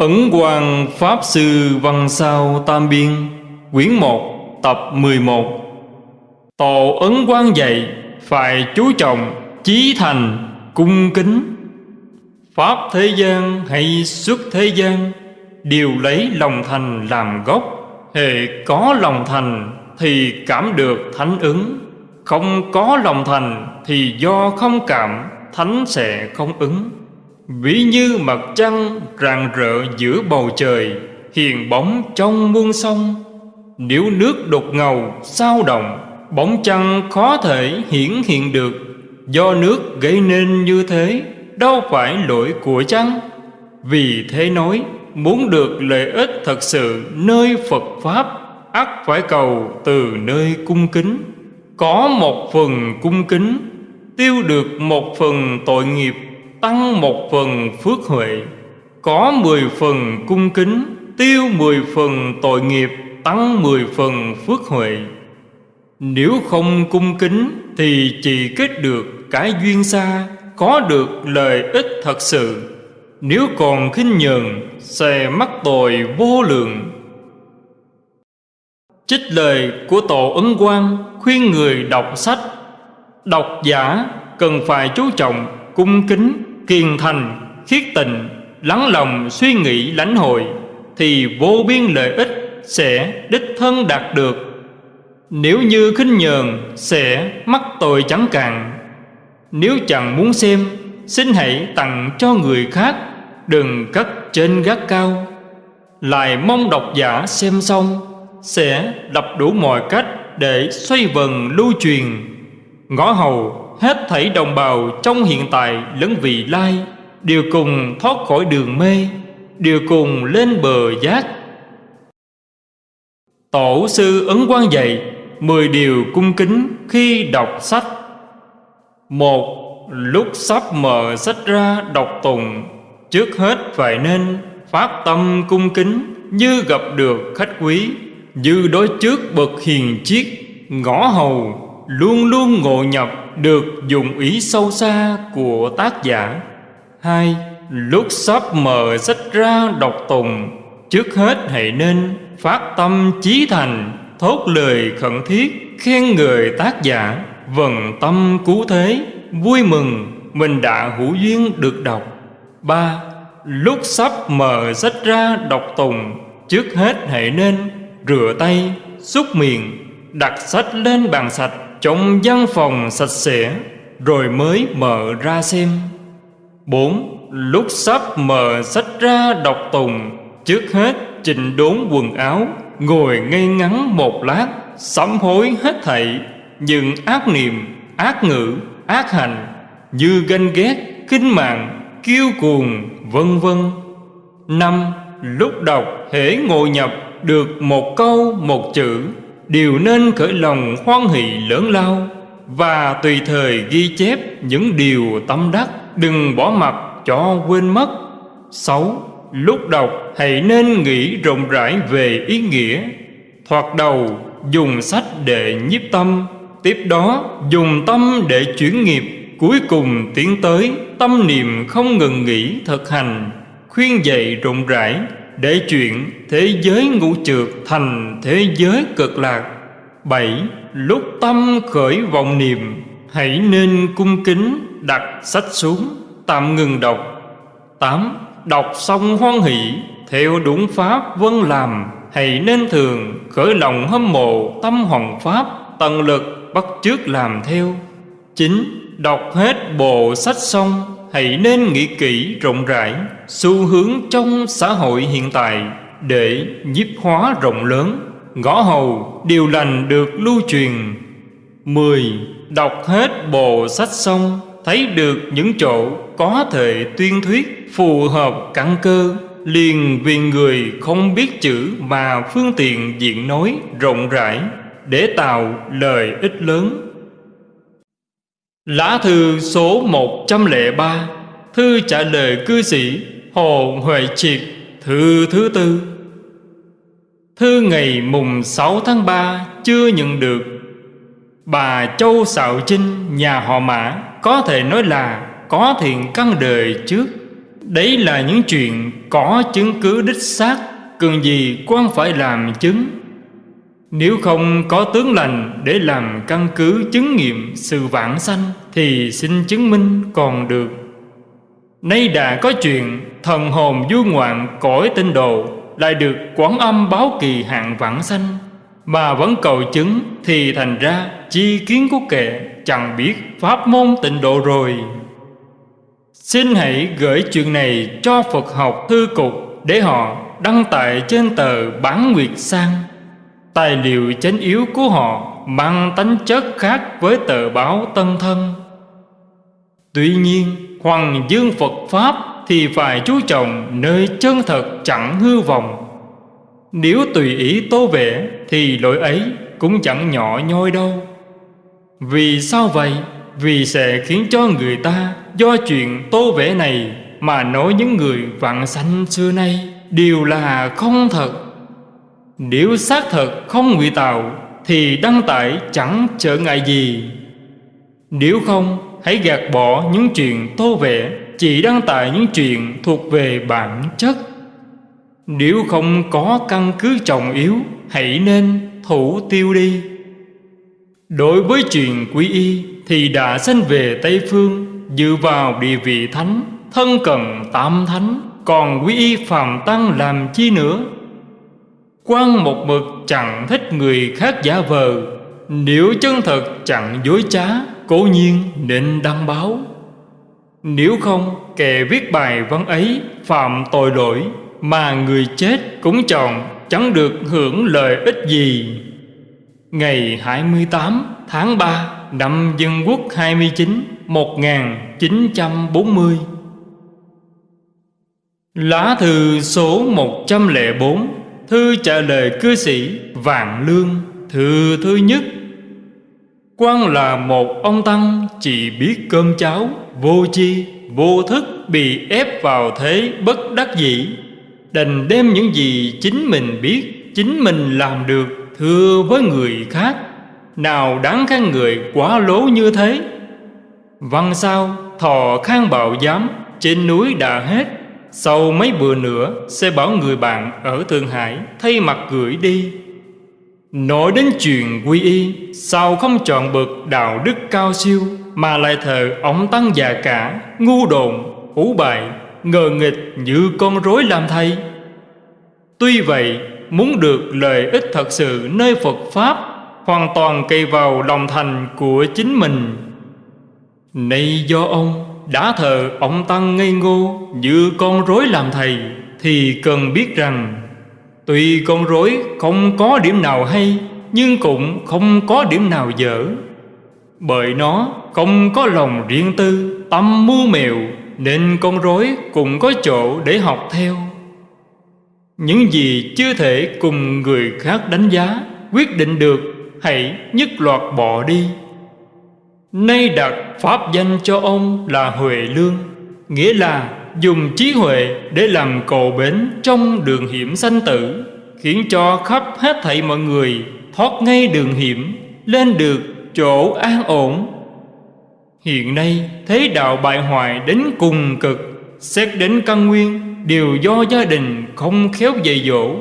Ấn Quang Pháp Sư Văn Sao Tam Biên, Quyển 1 tập 11 Tổ Ấn Quang dạy, Phải chú trọng, Chí thành, Cung kính. Pháp thế gian hay xuất thế gian, Đều lấy lòng thành làm gốc. Hệ có lòng thành Thì cảm được thánh ứng. Không có lòng thành Thì do không cảm, Thánh sẽ không ứng. Ví như mặt trăng rạng rỡ giữa bầu trời, Hiền bóng trong muôn sông. Nếu nước đục ngầu, sao động, Bóng trăng khó thể hiển hiện được. Do nước gây nên như thế, Đâu phải lỗi của trăng Vì thế nói, Muốn được lợi ích thật sự nơi Phật Pháp, ắt phải cầu từ nơi cung kính. Có một phần cung kính, Tiêu được một phần tội nghiệp tăng một phần phước huệ, có mười phần cung kính, tiêu mười phần tội nghiệp, tăng mười phần phước huệ. Nếu không cung kính thì chỉ kết được cái duyên xa, có được lợi ích thật sự. Nếu còn khinh nhường sẽ mắc tội vô lượng. Trích lời của tổ ấn quang khuyên người đọc sách. Đọc giả cần phải chú trọng cung kính kiên thành, khiết tịnh, lắng lòng suy nghĩ lãnh hội thì vô biên lợi ích sẽ đích thân đạt được. Nếu như khinh nhờn sẽ mắc tội chẳng cạn. Nếu chẳng muốn xem, xin hãy tặng cho người khác, đừng cất trên gác cao. Lại mong độc giả xem xong sẽ đập đủ mọi cách để xoay vần lưu truyền. Ngõ hầu hết thảy đồng bào trong hiện tại lẫn vị lai, đều cùng thoát khỏi đường mê, đều cùng lên bờ giác. Tổ sư ấn quan dạy mười điều cung kính khi đọc sách. Một, lúc sắp mở sách ra đọc tùng trước hết phải nên phát tâm cung kính như gặp được khách quý, như đối trước bậc hiền chiết ngõ hầu, luôn luôn ngộ nhập được dùng ý sâu xa của tác giả. Hai, lúc sắp mở sách ra đọc tùng, trước hết hãy nên phát tâm chí thành, thốt lời khẩn thiết khen người tác giả. Vần tâm cứu thế, vui mừng, mình đã hữu duyên được đọc. Ba, lúc sắp mở sách ra đọc tùng, trước hết hãy nên rửa tay, xúc miệng, đặt sách lên bàn sạch trong văn phòng sạch sẽ rồi mới mở ra xem. Bốn Lúc sắp mở sách ra đọc tùng Trước hết chỉnh đốn quần áo Ngồi ngay ngắn một lát Sám hối hết thảy. Nhưng ác niệm, ác ngữ, ác hành Như ganh ghét, kinh mạng, kiêu cuồng, vân vân. Năm Lúc đọc hễ ngồi nhập được một câu một chữ đều nên khởi lòng hoan hỷ lớn lao và tùy thời ghi chép những điều tâm đắc, đừng bỏ mặc cho quên mất. Sáu, lúc đọc hãy nên nghĩ rộng rãi về ý nghĩa. Thoạt đầu, dùng sách để nhiếp tâm, tiếp đó dùng tâm để chuyển nghiệp. Cuối cùng tiến tới tâm niệm không ngừng nghỉ thực hành, khuyên dạy rộng rãi để chuyện thế giới ngũ trượt thành thế giới cực lạc. Bảy, lúc tâm khởi vọng niệm, hãy nên cung kính đặt sách xuống, tạm ngừng đọc. Tám, đọc xong hoan hỷ, theo đúng pháp vân làm, hãy nên thường khởi lòng hâm mộ tâm hoàng pháp, tận lực bắt chước làm theo. Chín, đọc hết bộ sách xong hãy nên nghĩ kỹ rộng rãi xu hướng trong xã hội hiện tại để nhiếp hóa rộng lớn. Ngõ hầu, điều lành được lưu truyền. Mười, Đọc hết bộ sách xong, Thấy được những chỗ có thể tuyên thuyết Phù hợp căn cơ, Liền vì người không biết chữ Mà phương tiện diện nói rộng rãi Để tạo lời ích lớn. Lá thư số 103 Thư trả lời cư sĩ Hồ Huệ Triệt, Thư thứ tư. Thư ngày mùng 6 tháng 3 chưa nhận được. Bà Châu Sạo Trinh, nhà họ Mã, Có thể nói là có thiện căn đời trước. Đấy là những chuyện có chứng cứ đích xác, Cần gì quan phải làm chứng. Nếu không có tướng lành để làm căn cứ chứng nghiệm sự vãng sanh thì xin chứng minh còn được. Nay đã có chuyện thần hồn du ngoạn cõi tinh đồ Lại được quán âm báo kỳ hạng vãng sanh. Mà vẫn cầu chứng thì thành ra chi kiến của kệ Chẳng biết pháp môn tịnh độ rồi. Xin hãy gửi chuyện này cho Phật học thư cục Để họ đăng tải trên tờ Bán Nguyệt Sang. Tài liệu chánh yếu của họ mang tánh chất khác với tờ báo Tân Thân. Tuy nhiên, Hoàng dương Phật Pháp thì phải chú trọng nơi chân thật chẳng hư vọng. Nếu tùy ý tô vẽ thì lỗi ấy cũng chẳng nhỏ nhoi đâu. Vì sao vậy? Vì sẽ khiến cho người ta do chuyện tô vẽ này Mà nói những người vạn sanh xưa nay đều là không thật. Nếu xác thật không ngụy tạo thì đăng tải chẳng trở ngại gì. Nếu không, hãy gạt bỏ những chuyện tô vẽ Chỉ đăng tải những chuyện thuộc về bản chất. Nếu không có căn cứ trọng yếu, Hãy nên thủ tiêu đi. Đối với chuyện quý y Thì đã sanh về Tây Phương, Dựa vào địa vị thánh, Thân cần tam thánh, Còn quý y phàm tăng làm chi nữa? Quan một mực chẳng thích người khác giả vờ. Nếu chân thật chẳng dối trá, Cố nhiên nên đăng báo. Nếu không, kẻ viết bài văn ấy Phạm tội lỗi Mà người chết cũng chọn Chẳng được hưởng lợi ích gì. Ngày 28 tháng 3 năm Dân Quốc 29 1940 Lá thư số 104 Thư trả lời cư sĩ Vạn Lương Thư thứ nhất. Quan là một ông Tăng chỉ biết cơm cháo Vô chi, vô thức bị ép vào thế bất đắc dĩ. Đành đem những gì chính mình biết Chính mình làm được thưa với người khác. Nào đáng khen người quá lố như thế? Văn sao thò khang bạo giám Trên núi đã hết. Sau mấy bữa nữa Sẽ bảo người bạn ở Thượng Hải Thay mặt gửi đi. Nói đến chuyện quy y Sao không chọn bậc đạo đức cao siêu Mà lại thờ ông tăng già cả Ngu đồn, hủ bại Ngờ nghịch như con rối làm thầy Tuy vậy Muốn được lợi ích thật sự nơi Phật Pháp Hoàn toàn cây vào lòng thành của chính mình. Nay do ông đã thờ ông Tăng ngây ngô Như con rối làm thầy, Thì cần biết rằng, Tuy con rối không có điểm nào hay, Nhưng cũng không có điểm nào dở. Bởi nó không có lòng riêng tư, Tâm mưu mèo, Nên con rối cũng có chỗ để học theo. Những gì chưa thể cùng người khác đánh giá, Quyết định được, Hãy nhất loạt bỏ đi. Nay đặt pháp danh cho ông là Huệ Lương, Nghĩa là dùng trí huệ để làm cầu bến trong đường hiểm sanh tử, khiến cho khắp hết thảy mọi người thoát ngay đường hiểm, lên được chỗ an ổn. Hiện nay thế đạo bại hoại đến cùng cực, xét đến căn nguyên, đều do gia đình không khéo dạy dỗ.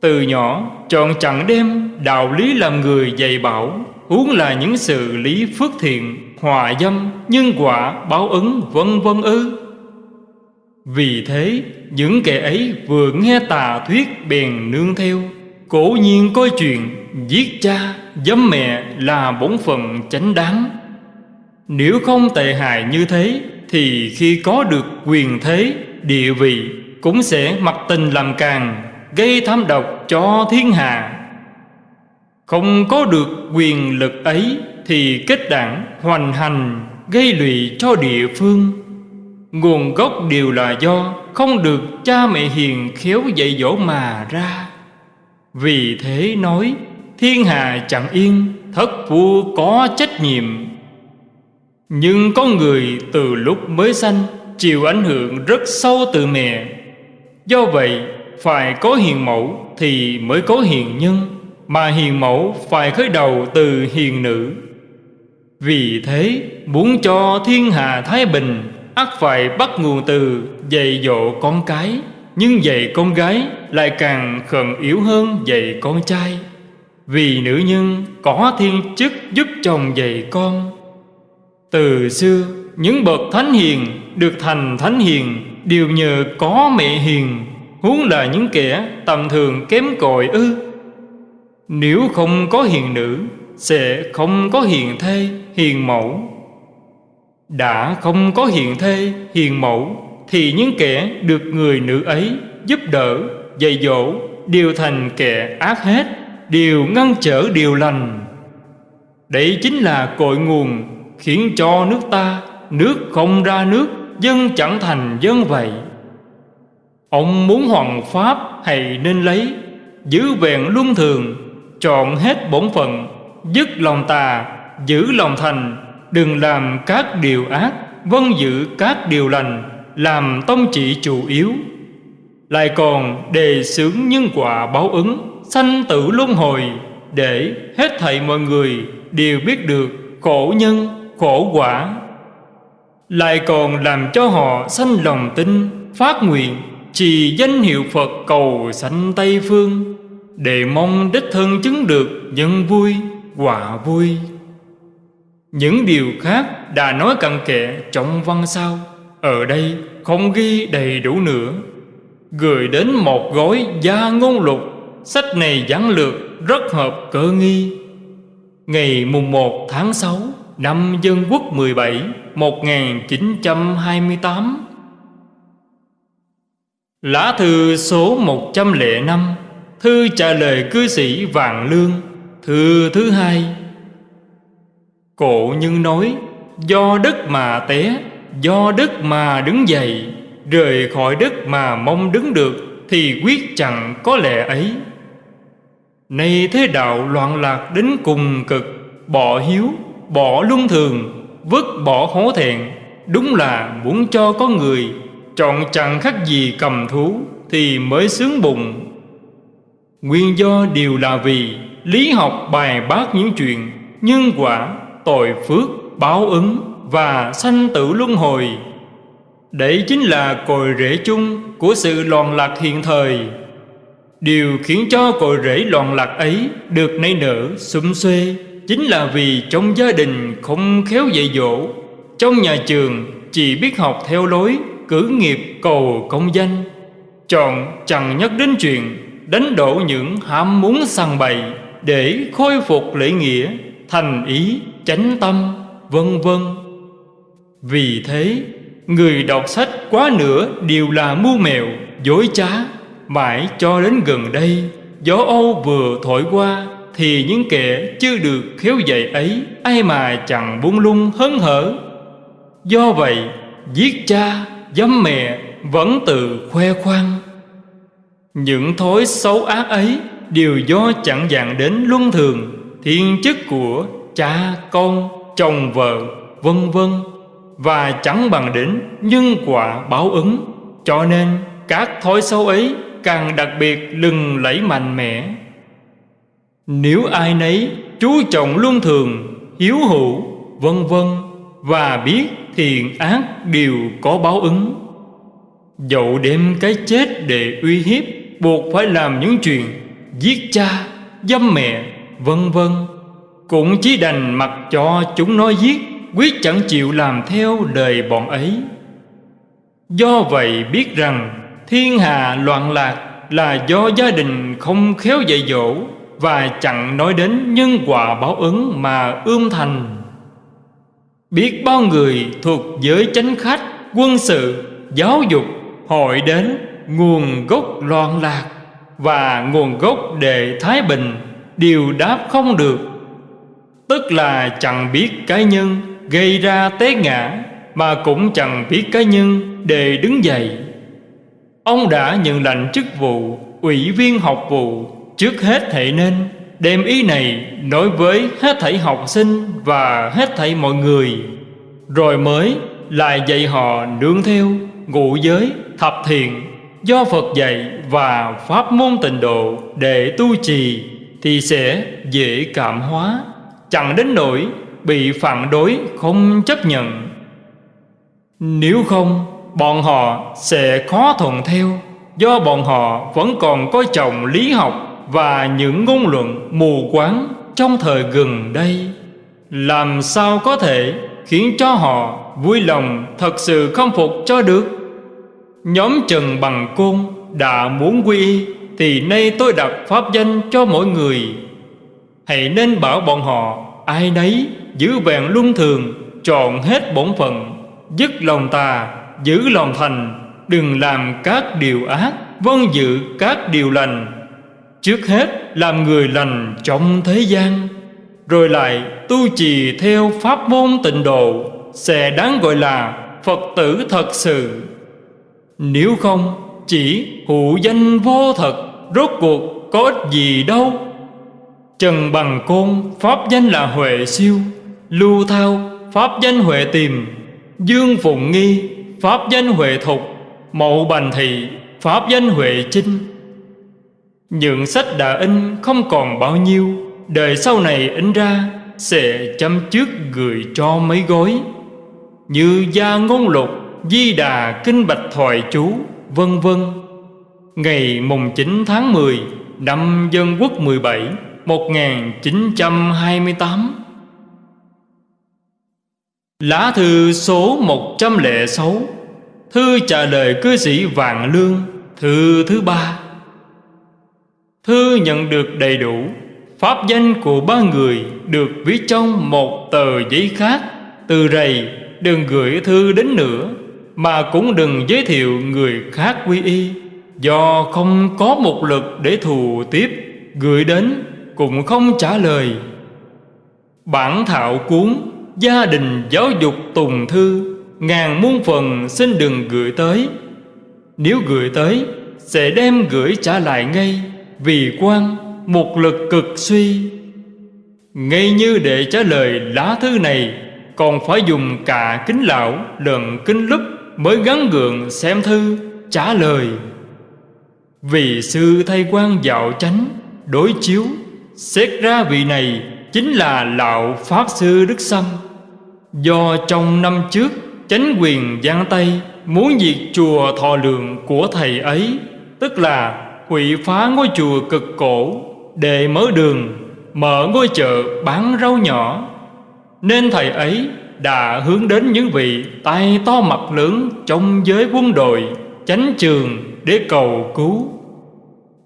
Từ nhỏ, chọn chẳng đem đạo lý làm người dạy bảo huống là những sự lý phước thiện hòa dâm nhân quả báo ứng vân vân ư. Vì thế những kẻ ấy vừa nghe tà thuyết bèn nương theo cổ nhiên coi chuyện giết cha dâm mẹ là bổn phận chánh đáng. Nếu không tệ hại như thế Thì khi có được quyền thế, địa vị Cũng sẽ mặc tình làm càng Gây tham độc cho thiên hạ. Không có được quyền lực ấy Thì kết đảng, hoành hành, Gây lụy cho địa phương. Nguồn gốc đều là do không được cha mẹ hiền khéo dạy dỗ mà ra. Vì thế nói, thiên hà chẳng yên, Thất vua có trách nhiệm. Nhưng có người từ lúc mới sanh Chịu ảnh hưởng rất sâu từ mẹ. Do vậy, phải có hiền mẫu thì mới có hiền nhân. Mà hiền mẫu phải khởi đầu từ hiền nữ. Vì thế, muốn cho thiên hà thái bình, ắt phải bắt nguồn từ dạy dỗ con cái. Nhưng dạy con gái lại càng khẩn yếu hơn dạy con trai. Vì nữ nhân có thiên chức giúp chồng dạy con. Từ xưa, những bậc thánh hiền được thành thánh hiền Đều nhờ có mẹ hiền. Huống là những kẻ tầm thường kém cỏi ư. Nếu không có hiền nữ Sẽ không có hiền thê, hiền mẫu. Đã không có hiền thê, hiền mẫu Thì những kẻ được người nữ ấy giúp đỡ, dạy dỗ Đều thành kẻ ác hết Đều ngăn trở điều lành. Đấy chính là cội nguồn Khiến cho nước ta Nước không ra nước Dân chẳng thành dân vậy. Ông muốn hoàng pháp hay nên lấy Giữ vẹn luân thường Chọn hết bổn phận, Dứt lòng tà, Giữ lòng thành, Đừng làm các điều ác Vân giữ các điều lành, Làm tông trị chủ yếu. Lại còn đề xướng nhân quả báo ứng, Sanh tử luân hồi, Để hết thảy mọi người Đều biết được khổ nhân, khổ quả. Lại còn làm cho họ sanh lòng tin, Phát nguyện, Trì danh hiệu Phật cầu sanh Tây Phương. Để mong đích thân chứng được nhân vui quả vui. Những điều khác đã nói cặn kẽ trong văn sau, Ở đây không ghi đầy đủ nữa. Gửi đến một gói gia ngôn lục. Sách này giản lược rất hợp cơ nghi. Ngày mùng 1 tháng 6 năm Dân Quốc 17 1928 Lá thư số 105 Thư trả lời cư sĩ Vạn Lương. Thư thứ hai. Cổ nhân nói Do đất mà té Do đất mà đứng dậy Rời khỏi đất mà mong đứng được Thì quyết chẳng có lẽ ấy. Nay thế đạo loạn lạc đến cùng cực Bỏ hiếu, bỏ luân thường Vứt bỏ hố thẹn. Đúng là muốn cho có người Chọn chẳng khác gì cầm thú Thì mới sướng bụng. Nguyên do đều là vì Lý học bài bác những chuyện Nhân quả tội phước, báo ứng và sanh tử luân hồi. Đấy chính là cội rễ chung của sự loạn lạc hiện thời. Điều khiến cho cội rễ loạn lạc ấy được nảy nở, sum xuê chính là vì trong gia đình không khéo dạy dỗ, trong nhà trường chỉ biết học theo lối cử nghiệp cầu công danh, chọn chẳng nhắc đến chuyện đánh đổ những ham muốn săn bày để khôi phục lễ nghĩa, thành ý chánh tâm, vân vân. Vì thế, người đọc sách quá nửa đều là mưu mèo, dối trá, mãi cho đến gần đây, gió Âu vừa thổi qua, thì những kẻ chưa được khéo dạy ấy, ai mà chẳng buông lung hớn hở. Do vậy, giết cha, dám mẹ vẫn tự khoe khoang. Những thói xấu ác ấy đều do chẳng dạng đến luân thường, thiên chức của cha con chồng vợ vân vân và chẳng bằng đến nhân quả báo ứng. Cho nên các thói xấu ấy càng đặc biệt lừng lẫy mạnh mẽ. Nếu ai nấy chú trọng luân thường hiếu hữu vân vân và biết thiện ác đều có báo ứng. Dẫu đem cái chết để uy hiếp buộc phải làm những chuyện giết cha dâm mẹ vân vân. Cũng chỉ đành mặc cho chúng nói giết Quyết chẳng chịu làm theo đời bọn ấy. Do vậy biết rằng Thiên hạ loạn lạc là do gia đình không khéo dạy dỗ Và chẳng nói đến nhân quả báo ứng mà ươm thành. Biết bao người thuộc giới chánh khách, quân sự, giáo dục Hội đến nguồn gốc loạn lạc Và nguồn gốc để thái bình Đều đáp không được. Tức là chẳng biết cái nhân gây ra té ngã Mà cũng chẳng biết cái nhân để đứng dậy. Ông đã nhận lệnh chức vụ Ủy viên học vụ Trước hết hệ nên Đem ý này nói với hết thảy học sinh Và hết thảy mọi người Rồi mới lại dạy họ nương theo Ngụ giới, thập thiện. Do Phật dạy và pháp môn tịnh độ Để tu trì Thì sẽ dễ cảm hóa, Chẳng đến nỗi bị phản đối không chấp nhận. Nếu không, Bọn họ sẽ khó thuận theo, Do bọn họ vẫn còn coi trọng lý học Và những ngôn luận mù quáng Trong thời gần đây. Làm sao có thể Khiến cho họ vui lòng Thật sự khâm phục cho được? Nhóm Trần Bằng Côn, Đã muốn quy y, Thì nay tôi đặt pháp danh cho mỗi người. Hãy nên bảo bọn họ, Ai nấy, giữ vẹn luân thường, Chọn hết bổn phận, Dứt lòng tà, Giữ lòng thành, Đừng làm các điều ác Vâng giữ các điều lành. Trước hết, làm người lành trong thế gian, Rồi lại tu trì theo pháp môn tịnh độ, Sẽ đáng gọi là Phật tử thật sự. Nếu không, chỉ hữu danh vô thật, Rốt cuộc có ích gì đâu. Trần Bằng Côn, Pháp danh là Huệ Siêu, Lưu Thao, Pháp danh Huệ Tìm, Dương Phụng Nghi, Pháp danh Huệ Thục, Mậu Bành Thị, Pháp danh Huệ Chinh. Những sách đã in không còn bao nhiêu, Đời sau này in ra Sẽ chăm trước gửi cho mấy gói Như Gia Ngôn Lục Di Đà Kinh Bạch Thoại Chú, Vân vân. Ngày mùng 9 tháng 10 Năm Dân Quốc 17 1928 Lá thư số 106 Thư trả lời cư sĩ Vạn Lương, Thư thứ ba. Thư nhận được đầy đủ, Pháp danh của ba người Được viết trong một tờ giấy khác, Từ rầy đừng gửi thư đến nữa. Mà cũng đừng giới thiệu người khác quy y. Do không có một lực để thù tiếp, Gửi đến cũng không trả lời. Bản thảo cuốn Gia đình giáo dục tùng thư, Ngàn muôn phần xin đừng gửi tới. Nếu gửi tới, Sẽ đem gửi trả lại ngay, Vì quan một lực cực suy. Ngay như để trả lời lá thư này, Còn phải dùng cả kính lão lẫn kính lúp. Mới gắn gượng xem thư, trả lời. Vì sư thay quan dạo chánh, Đối chiếu, Xét ra vị này chính là lão Pháp Sư Đức Sâm. Do trong năm trước, Chánh quyền Giang Tây Muốn diệt chùa thọ lượng của thầy ấy, Tức là hủy phá ngôi chùa cực cổ, Để mở đường, Mở ngôi chợ bán rau nhỏ. Nên thầy ấy đã hướng đến những vị tay to mặt lớn trong giới quân đội, chánh trường để cầu cứu.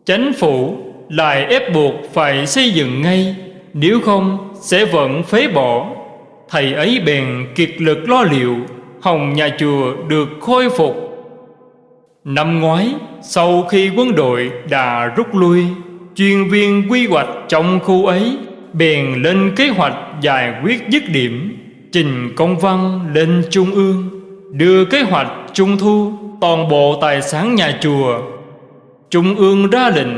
Chánh phủ lại ép buộc phải xây dựng ngay, nếu không sẽ vẫn phế bỏ. Thầy ấy bèn kiệt lực lo liệu hồng nhà chùa được khôi phục. Năm ngoái, sau khi quân đội đã rút lui, chuyên viên quy hoạch trong khu ấy bèn lên kế hoạch giải quyết dứt điểm trình công văn lên trung ương, đưa kế hoạch trung thu toàn bộ tài sản nhà chùa. Trung ương ra lệnh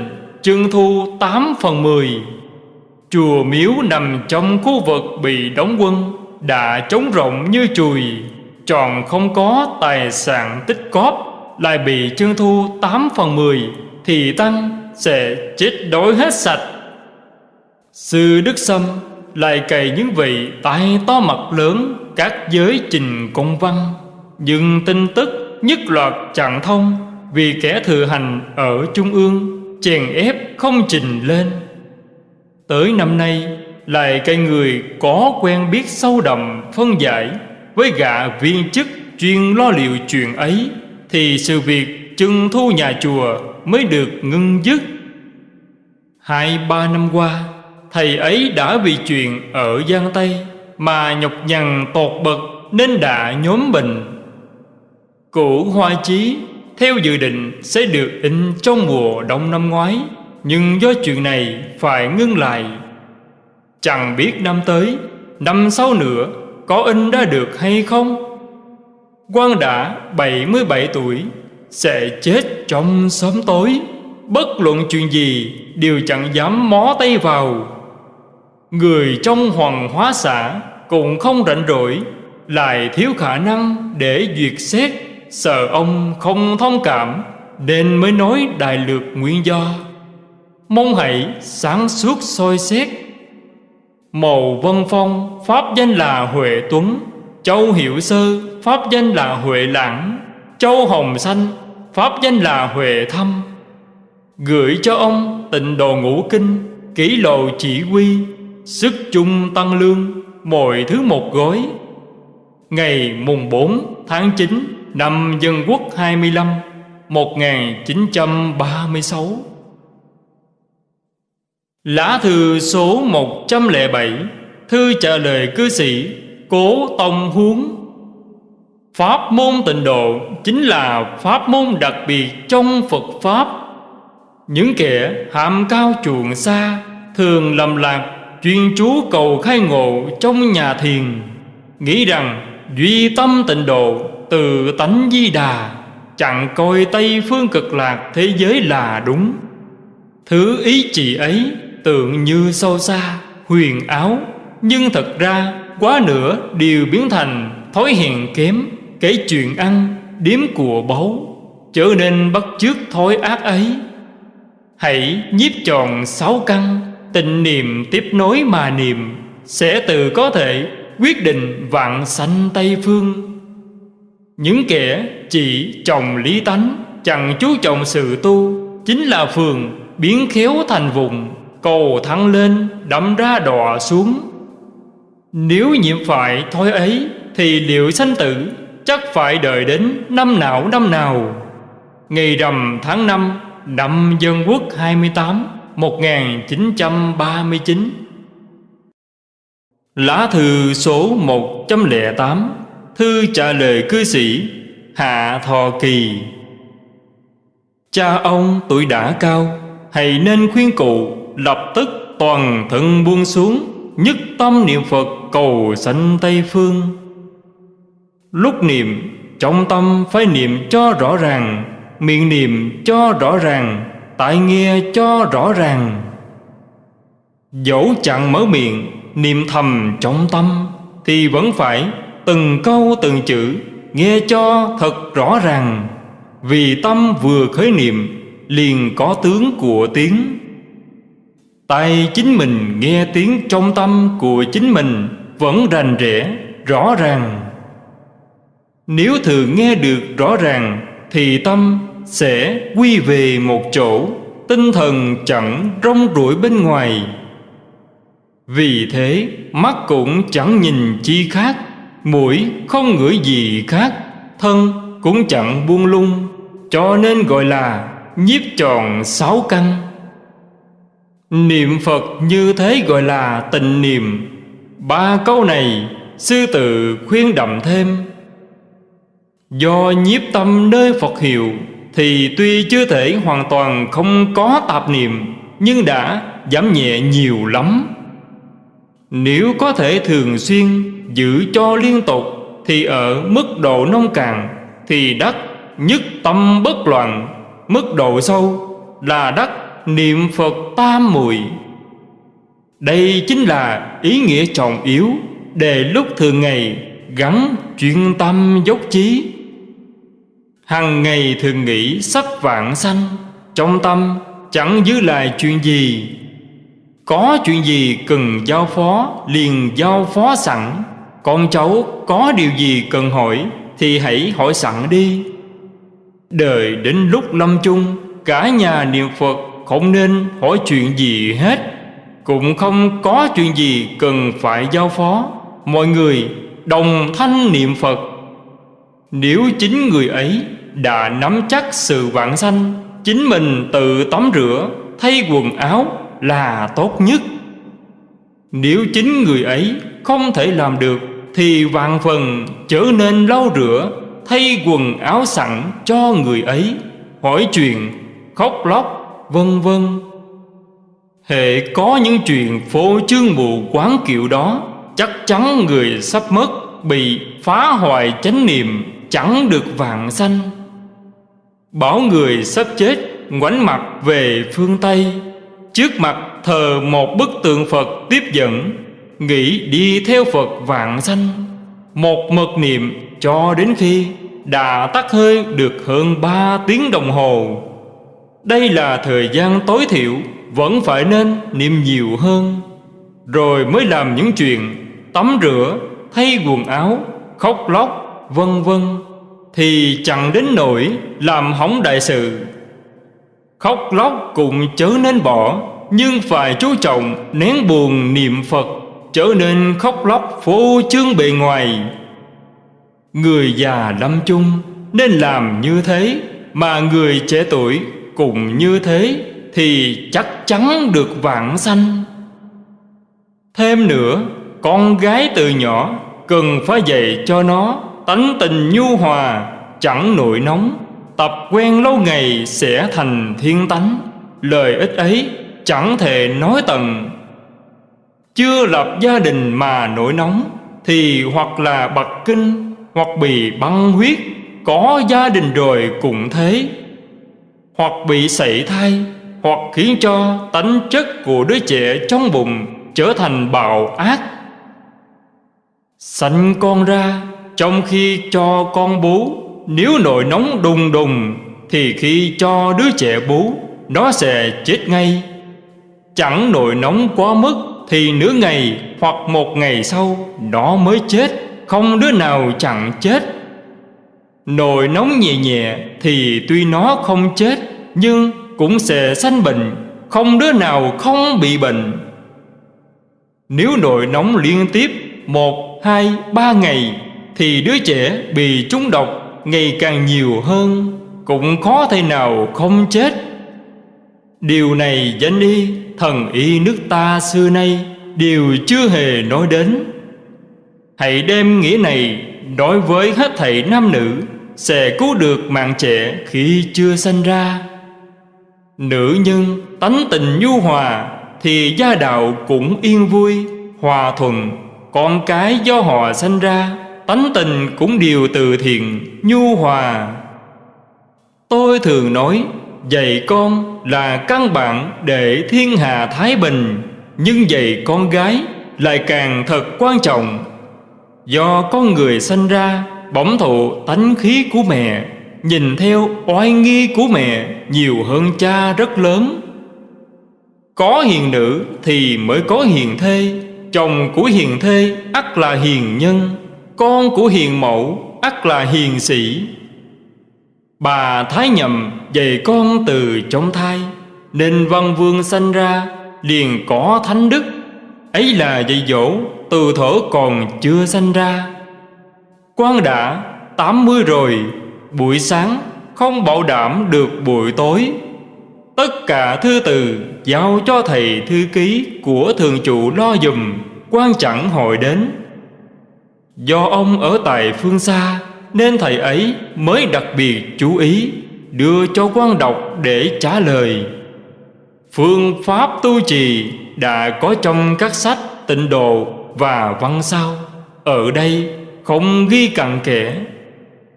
trưng thu 8 phần 10 Chùa miếu nằm trong khu vực bị đóng quân, Đã trống rộng như chùi, Tròn không có tài sản tích cóp Lại bị trưng thu 8 phần 10 Thì Tăng sẽ chết đói hết sạch. Sư Đức Sâm lại cày những vị tài to mặt lớn, Các giới trình công văn. Dừng tin tức, nhất loạt chẳng thông, Vì kẻ thừa hành ở Trung ương, chèn ép không trình lên. Tới năm nay, lại cây người có quen biết sâu đậm phân giải, với gạ viên chức chuyên lo liệu chuyện ấy, thì sự việc trưng thu nhà chùa mới được ngưng dứt. Hai ba năm qua thầy ấy đã vì chuyện ở giang tây mà nhọc nhằn tột bậc nên đã nhóm bệnh. Cụ hoa chí theo dự định sẽ được in trong mùa đông năm ngoái Nhưng do chuyện này phải ngưng lại. Chẳng biết năm tới, năm sau nữa có in ra được hay không? Quan đã 77 tuổi Sẽ chết trong sớm tối. Bất luận chuyện gì đều chẳng dám mó tay vào. Người trong hoàng hóa xã cũng không rảnh rỗi, Lại thiếu khả năng để duyệt xét. Sợ ông không thông cảm, Nên mới nói đại lược nguyên do. Mong hãy sáng suốt soi xét. Màu Vân Phong, Pháp danh là Huệ Tuấn. Châu hiểu Sơ, Pháp danh là Huệ Lãng. Châu Hồng Xanh, Pháp danh là Huệ Thâm Gửi cho ông tịnh đồ ngũ kinh, Kỷ lộ chỉ quy Sức chung tăng lương Mọi thứ một gói. Ngày mùng 4 tháng 9 Năm Dân Quốc 25 1936 Lá thư số 107 Thư trả lời cư sĩ Cố Tông Huống. Pháp môn tịnh độ chính là pháp môn đặc biệt trong Phật Pháp. Những kẻ hàm cao chuộng xa Thường lầm lạc chuyên chú cầu khai ngộ trong nhà thiền Nghĩ rằng duy tâm tịnh độ từ tánh di đà Chẳng coi Tây phương cực lạc thế giới là đúng. Thứ ý chỉ ấy tượng như sâu xa, huyền áo Nhưng thật ra quá nữa đều biến thành thói hèn kém Kể chuyện ăn, điếm của báu Trở nên bắt chước thói ác ấy. Hãy nhiếp tròn sáu căn Tình niệm tiếp nối mà niệm, Sẽ tự có thể quyết định vạn sanh Tây Phương. Những kẻ chỉ trồng lý tánh, Chẳng chú trọng sự tu, Chính là phường biến khéo thành vùng, Cầu thăng lên, đâm ra đọa xuống. Nếu nhiễm phải thói ấy, Thì liệu sanh tử chắc phải đợi đến năm nào năm nào? Ngày rằm tháng 5 năm Dân Quốc 28 1939 Lá thư số 108 Thư trả lời cư sĩ Hạ Thọ Kỳ. Cha ông tuổi đã cao, Hãy nên khuyên cụ Lập tức toàn thân buông xuống, Nhất tâm niệm Phật cầu sanh Tây Phương. Lúc niệm, Trong tâm phải niệm cho rõ ràng, Miệng niệm cho rõ ràng tại nghe cho rõ ràng. Dẫu chẳng mở miệng Niệm thầm trong tâm Thì vẫn phải từng câu từng chữ Nghe cho thật rõ ràng. Vì tâm vừa khởi niệm Liền có tướng của tiếng. Tay chính mình nghe tiếng trong tâm của chính mình Vẫn rành rẽ, rõ ràng. Nếu thường nghe được rõ ràng Thì tâm sẽ quy về một chỗ, tinh thần chẳng rong ruổi bên ngoài. Vì thế, mắt cũng chẳng nhìn chi khác, mũi không ngửi gì khác, thân cũng chẳng buông lung. Cho nên gọi là nhiếp tròn sáu căn. Niệm phật như thế gọi là tịnh niệm. Ba câu này sư tự khuyên đậm thêm. Do nhiếp tâm nơi phật hiệu thì tuy chưa thể hoàn toàn không có tạp niệm, nhưng đã giảm nhẹ nhiều lắm nếu có thể thường xuyên giữ cho liên tục thì ở mức độ nông cạn thì đắc nhất tâm bất loạn, mức độ sâu là đắc niệm phật tam muội. đây chính là ý nghĩa trọng yếu để lúc thường ngày gắn chuyên tâm dốc chí Hằng ngày thường nghĩ sắp vạn sanh, Trong tâm chẳng giữ lại chuyện gì. Có chuyện gì cần giao phó, Liền giao phó sẵn. Con cháu có điều gì cần hỏi, Thì hãy hỏi sẵn đi. Đời đến lúc lâm chung, Cả nhà niệm Phật không nên hỏi chuyện gì hết. Cũng không có chuyện gì cần phải giao phó. Mọi người đồng thanh niệm Phật. Nếu chính người ấy đã nắm chắc sự vạn sanh Chính mình tự tắm rửa Thay quần áo là tốt nhất. Nếu chính người ấy không thể làm được Thì vạn phần trở nên lau rửa Thay quần áo sẵn cho người ấy Hỏi chuyện, khóc lóc, vân vân. Hệ có những chuyện phô trương mù quán kiệu đó Chắc chắn người sắp mất Bị phá hoại chánh niệm Chẳng được vạn sanh. Bảo người sắp chết ngoảnh mặt về phương Tây. Trước mặt thờ một bức tượng Phật tiếp dẫn Nghĩ đi theo Phật vạn sanh. Một mật niệm cho đến khi Đã tắt hơi được hơn ba tiếng đồng hồ. Đây là thời gian tối thiểu Vẫn phải nên niệm nhiều hơn. Rồi mới làm những chuyện Tắm rửa, thay quần áo khóc lóc, vân vân thì chẳng đến nỗi làm hỏng đại sự. Khóc lóc cũng chớ nên bỏ, nhưng phải chú trọng nén buồn niệm Phật, trở nên khóc lóc phô trương bề ngoài. Người già lâm chung nên làm như thế, mà người trẻ tuổi cũng như thế thì chắc chắn được vạn sanh. Thêm nữa, con gái từ nhỏ cần phải dạy cho nó tánh tình nhu hòa, chẳng nổi nóng, tập quen lâu ngày sẽ thành thiên tánh. Lời ích ấy chẳng thể nói tận. Chưa lập gia đình mà nổi nóng, thì hoặc là bậc kinh, hoặc bị băng huyết, có gia đình rồi cũng thế. Hoặc bị sảy thai, hoặc khiến cho tánh chất của đứa trẻ trong bụng trở thành bạo ác Sanh con ra trong khi cho con bú Nếu nổi nóng đùng đùng Thì khi cho đứa trẻ bú Nó sẽ chết ngay. Chẳng nổi nóng quá mức Thì nửa ngày hoặc một ngày sau Nó mới chết Không đứa nào chẳng chết. Nồi nóng nhẹ nhẹ Thì tuy nó không chết Nhưng cũng sẽ sanh bệnh Không đứa nào không bị bệnh. Nếu nồi nóng liên tiếp một, hai, ba ngày thì đứa trẻ bị trúng độc ngày càng nhiều hơn Cũng khó thể nào không chết. Điều này danh y thần y nước ta xưa nay Đều chưa hề nói đến. Hãy đem nghĩa này đối với hết thảy nam nữ Sẽ cứu được mạng trẻ khi chưa sanh ra. Nữ nhân tánh tình nhu hòa Thì gia đạo cũng yên vui, hòa thuận con cái do họ sanh ra. Tánh tình cũng đều từ thiện, Nhu hòa. Tôi thường nói, Dạy con là căn bản để thiên hạ thái bình, Nhưng dạy con gái lại càng thật quan trọng. Do con người sanh ra, bẩm thụ tánh khí của mẹ, Nhìn theo oai nghi của mẹ nhiều hơn cha rất lớn. Có hiền nữ thì mới có hiền thê, Chồng của hiền thê ắt là hiền nhân. Con của hiền mẫu, ắt là hiền sĩ. Bà Thái nhầm dạy con từ trong thai, Nên văn vương sanh ra, liền có thánh đức. Ấy là dạy dỗ, từ thở còn chưa sanh ra. Quan đã tám mươi rồi, Buổi sáng không bảo đảm được buổi tối. Tất cả thư từ giao cho thầy thư ký của thường trụ lo dùm, quan chẳng hội đến. Do ông ở tại phương xa Nên thầy ấy mới đặc biệt chú ý Đưa cho quan đọc để trả lời. Phương pháp tu trì đã có trong các sách tịnh độ và văn sao. Ở đây không ghi cặn kẽ.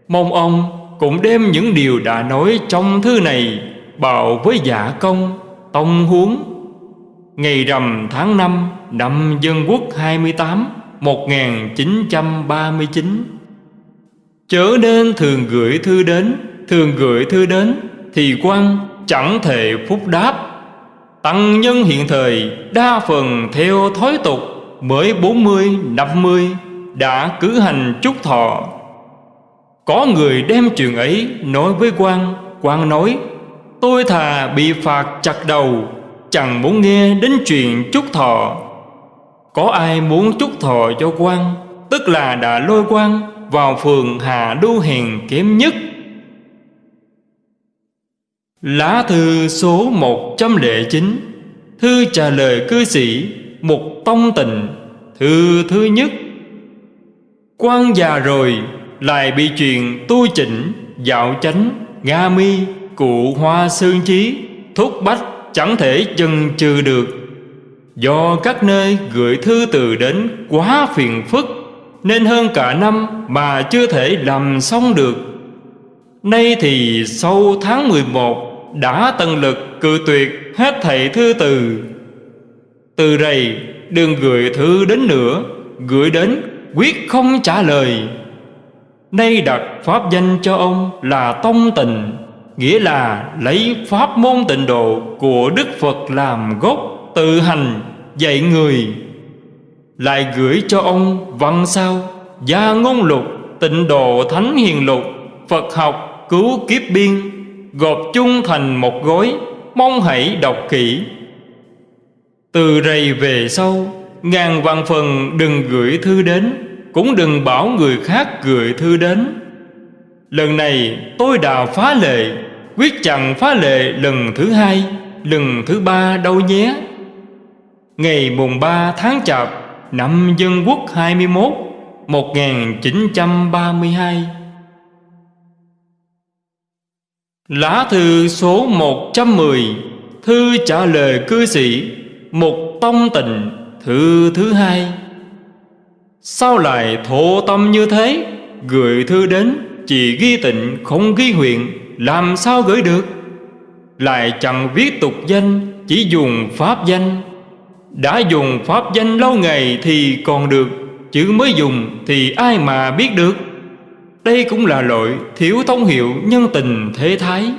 Mong ông cũng đem những điều đã nói trong thư này Bảo với giả công, tông huống. Ngày rằm tháng 5 năm Dân Quốc 28 1939 Chớ nên thường gửi thư đến Thường gửi thư đến Thì quan chẳng thể phúc đáp. Tăng nhân hiện thời Đa phần theo thói tục Mới 40, 50 Đã cử hành chúc thọ. Có người đem chuyện ấy Nói với quan quan nói Tôi thà bị phạt chặt đầu Chẳng muốn nghe đến chuyện chúc thọ. Có ai muốn chúc thọ cho quan? Tức là đã lôi quan vào phường Hà Đô Hèn kém nhất. Lá thư số 109 Thư trả lời cư sĩ Một tông tình Thư thứ nhất. Quan già rồi, Lại bị chuyện tu chỉnh, Dạo chánh, Nga mi, Cụ hoa sương chí, Thúc bách, chẳng thể chần chừ được. Do các nơi gửi thư từ đến quá phiền phức, Nên hơn cả năm mà chưa thể làm xong được. Nay thì sau tháng 11 đã tận lực cự tuyệt hết thảy thư từ. Từ đây đừng gửi thư đến nữa, Gửi đến quyết không trả lời. Nay đặt pháp danh cho ông là Tông Tình Nghĩa là lấy pháp môn tịnh độ của Đức Phật làm gốc Tự hành dạy người, Lại gửi cho ông văn sao, Gia ngôn lục, Tịnh độ thánh hiền lục, Phật học cứu kiếp biên, Gộp chung thành một gói Mong hãy đọc kỹ. Từ rầy về sau, Ngàn vạn phần đừng gửi thư đến, Cũng đừng bảo người khác gửi thư đến. Lần này tôi đã phá lệ, Quyết chẳng phá lệ lần thứ hai, Lần thứ ba đâu nhé. Ngày mùng 3 tháng Chạp, Năm Dân Quốc 21 1932 Lá thư số 110 Thư trả lời cư sĩ Mục Tông Tịnh, Thư thứ hai. Sao lại thổ tâm như thế? Gửi thư đến, Chỉ ghi tịnh, không ghi huyện, Làm sao gửi được? Lại chẳng viết tục danh, Chỉ dùng pháp danh. Đã dùng pháp danh lâu ngày Thì còn được, chữ mới dùng thì ai mà biết được? Đây cũng là lỗi thiếu thông hiệu nhân tình thế thái.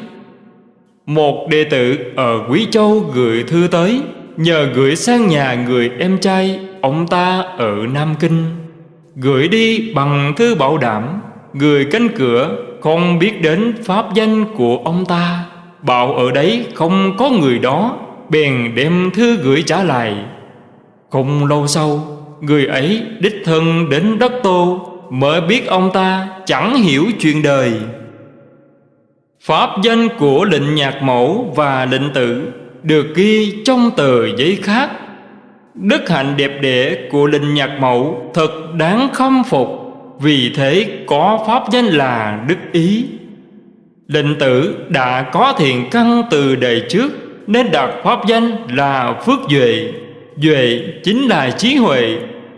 Một đệ tử ở Quý Châu gửi thư tới, Nhờ gửi sang nhà người em trai, Ông ta ở Nam Kinh. Gửi đi bằng thư bảo đảm, Người cánh cửa không biết đến pháp danh của ông ta. Bảo ở đấy không có người đó Bèn đem thư gửi trả lại. Không lâu sau, Người ấy đích thân đến đất tô, Mới biết ông ta chẳng hiểu chuyện đời. Pháp danh của lệnh nhạc mẫu và lệnh tử Được ghi trong tờ giấy khác. Đức hạnh đẹp đẽ của lệnh nhạc mẫu Thật đáng khâm phục, Vì thế có pháp danh là đức ý. Lệnh tử đã có thiện căn từ đời trước nên đặt pháp danh là phước duệ. Duệ chính là trí huệ.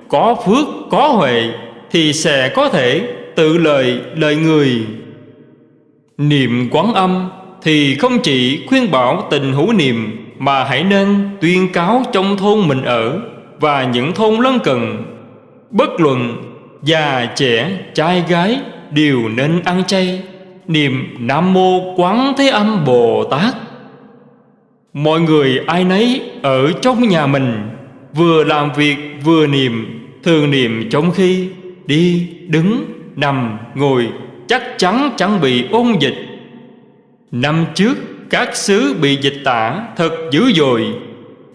Có phước, có huệ, Thì sẽ có thể tự lời lời người. Niệm quán âm Thì không chỉ khuyên bảo tình hữu niệm, Mà hãy nên tuyên cáo trong thôn mình ở Và những thôn lân cận. Bất luận già, trẻ, trai, gái Đều nên ăn chay. Niệm Nam Mô Quán Thế Âm Bồ Tát. Mọi người ai nấy ở trong nhà mình Vừa làm việc vừa niệm Thường niệm trong khi đi, đứng, nằm, ngồi Chắc chắn chẳng bị ôn dịch. Năm trước các xứ bị dịch tả thật dữ dội.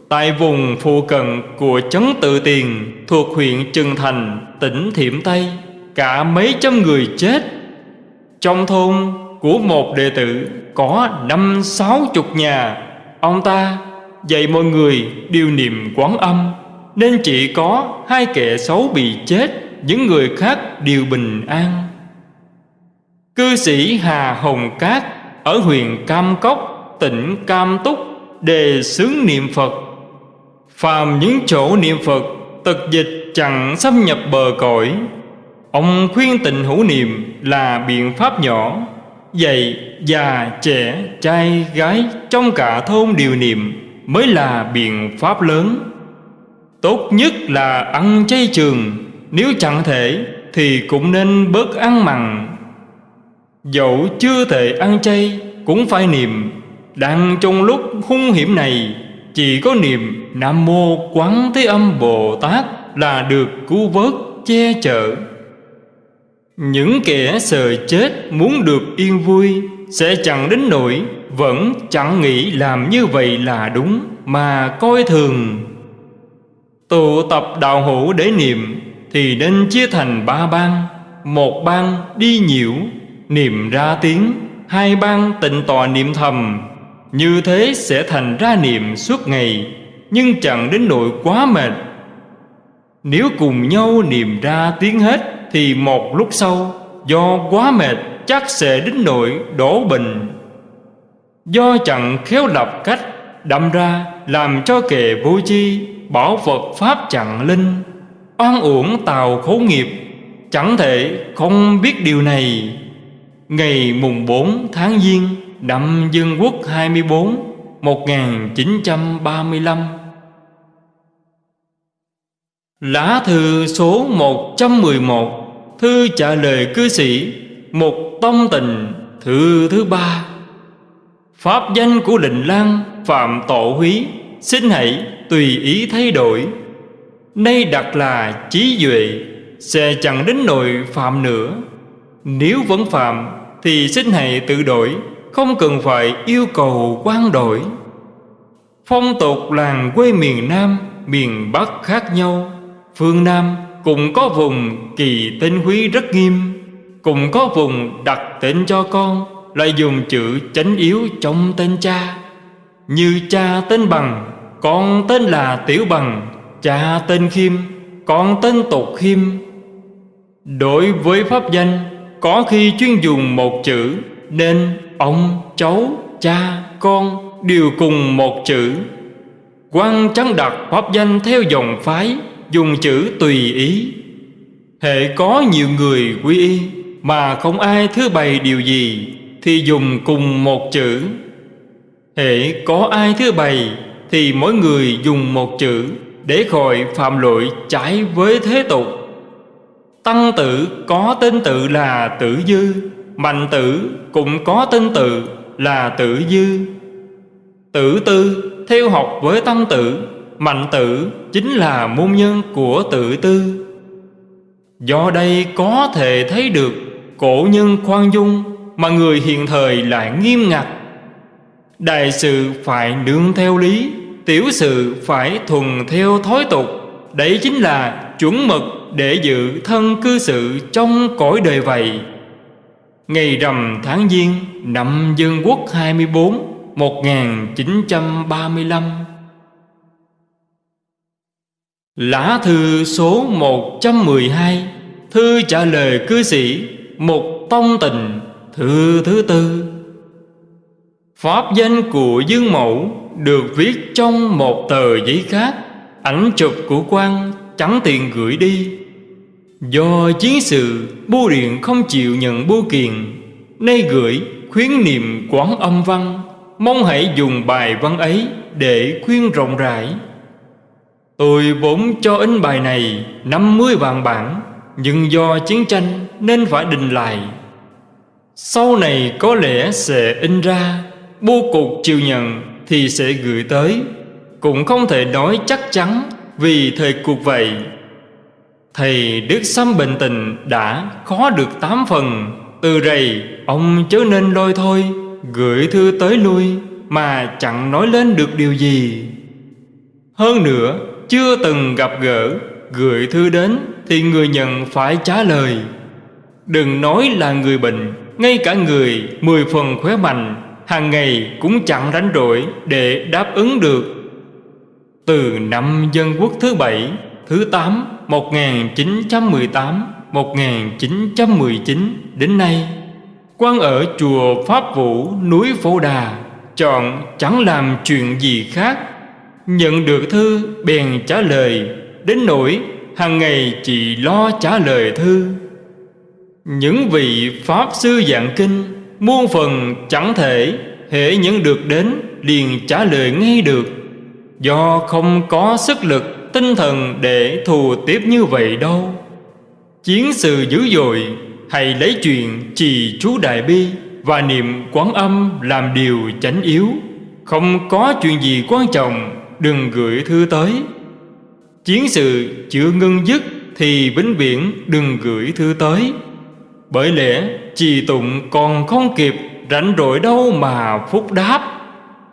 Tại vùng phụ cận của Trấn Tự Tiền Thuộc huyện Trừng Thành, tỉnh Thiểm Tây Cả mấy trăm người chết. Trong thôn của một đệ tử có năm sáu chục nhà Ông ta dạy mọi người điều niệm quán âm Nên chỉ có hai kẻ xấu bị chết Những người khác đều bình an. Cư sĩ Hà Hồng Cát Ở huyện Cam Cốc, tỉnh Cam Túc Đề xướng niệm Phật. Phàm những chỗ niệm Phật Tật dịch chẳng xâm nhập bờ cõi. Ông khuyên tịnh hữu niệm là biện pháp nhỏ dạy già, trẻ, trai, gái Trong cả thôn điều niệm Mới là biện pháp lớn. Tốt nhất là ăn chay trường Nếu chẳng thể Thì cũng nên bớt ăn mặn. Dẫu chưa thể ăn chay Cũng phải niệm. Đang trong lúc hung hiểm này Chỉ có niệm Nam Mô Quán Thế Âm Bồ Tát Là được cứu vớt che chở những kẻ sợ chết muốn được yên vui Sẽ chẳng đến nỗi, Vẫn chẳng nghĩ làm như vậy là đúng, Mà coi thường. Tụ tập đạo hữu để niệm Thì nên chia thành ba ban Một ban đi nhiễu, Niệm ra tiếng. Hai ban tịnh tọa niệm thầm. Như thế sẽ thành ra niệm suốt ngày, Nhưng chẳng đến nỗi quá mệt. Nếu cùng nhau niệm ra tiếng hết thì một lúc sau, Do quá mệt, chắc sẽ đến nỗi đổ bình Do chẳng khéo lập cách, Đâm ra làm cho kẻ vô chi Bảo Phật Pháp chẳng linh, Oan uổng tàu khấu nghiệp. Chẳng thể không biết điều này. Ngày mùng 4 tháng Giêng Năm Dân Quốc 24 1935 Lá thư số 111 Thư trả lời cư sĩ, Một tâm tình, Thư thứ ba. Pháp danh của định lan Phạm tổ húy, Xin hãy tùy ý thay đổi. Nay đặt là trí duệ, Sẽ chẳng đến nỗi phạm nữa. Nếu vẫn phạm, Thì xin hãy tự đổi, Không cần phải yêu cầu quan đổi. Phong tục làng quê miền Nam, Miền Bắc khác nhau, Phương Nam cũng có vùng kỳ tên quý rất nghiêm Cũng có vùng đặt tên cho con Lại dùng chữ chánh yếu trong tên cha. Như cha tên bằng Con tên là Tiểu Bằng Cha tên Khiêm Con tên Tục Khiêm. Đối với pháp danh Có khi chuyên dùng một chữ Nên ông, cháu, cha, con Đều cùng một chữ. Quan trắng đặt pháp danh theo dòng phái Dùng chữ tùy ý. Hệ có nhiều người quy y, Mà không ai thứ bày điều gì, Thì dùng cùng một chữ. Hệ có ai thứ bày, Thì mỗi người dùng một chữ, Để khỏi phạm lỗi trái với thế tục. Tăng tử có tên tự là tử dư, Mạnh tử cũng có tên tự là tử dư. Tử tư, theo học với tăng tử Mạnh tử chính là môn nhân của tự tư. Do đây có thể thấy được Cổ nhân khoan dung Mà người hiện thời lại nghiêm ngặt. Đại sự phải nương theo lý, Tiểu sự phải thuần theo thói tục. Đấy chính là chuẩn mực để giữ thân cư sự trong cõi đời vậy. Ngày rằm tháng Giêng năm Dân Quốc 24 1935 Lá thư số 112 Thư trả lời cư sĩ Một tông tình Thư thứ tư. Pháp danh của Dương Mẫu Được viết trong một tờ giấy khác, Ảnh chụp của quan Chẳng tiền gửi đi. Do chiến sự, Bưu điện không chịu nhận bưu kiện, Nay gửi khuyến niệm quán âm văn, Mong hãy dùng bài văn ấy Để khuyên rộng rãi. Tôi vốn cho in bài này 50 vạn bản, Nhưng do chiến tranh nên phải đình lại. Sau này có lẽ sẽ in ra Bô cục chịu nhận thì sẽ gửi tới. Cũng không thể nói chắc chắn Vì thời cuộc vậy. Thầy Đức Sâm bình tình đã khó được tám phần. Từ rầy, ông chớ nên lôi thôi, Gửi thư tới lui Mà chẳng nói lên được điều gì. Hơn nữa chưa từng gặp gỡ, Gửi thư đến thì người nhận phải trả lời. Đừng nói là người bệnh, Ngay cả người, mười phần khỏe mạnh, hàng ngày cũng chẳng rảnh rỗi để đáp ứng được. Từ năm dân quốc thứ bảy, Thứ tám 1918 1919 đến nay quan ở chùa Pháp Vũ, núi Phổ Đà, Chọn chẳng làm chuyện gì khác Nhận được thư, bèn trả lời. Đến nỗi, hàng ngày chỉ lo trả lời thư. Những vị Pháp sư dạng kinh, Muôn phần chẳng thể hệ nhận được đến, liền trả lời ngay được. Do không có sức lực, tinh thần để thù tiếp như vậy đâu. Chiến sự dữ dội Hãy lấy chuyện trì chú Đại Bi Và niệm quán âm làm điều chánh yếu, Không có chuyện gì quan trọng đừng gửi thư tới. Chiến sự chưa ngưng dứt thì vĩnh viễn đừng gửi thư tới. Bởi lẽ trì tụng còn không kịp rảnh rỗi đâu mà phúc đáp.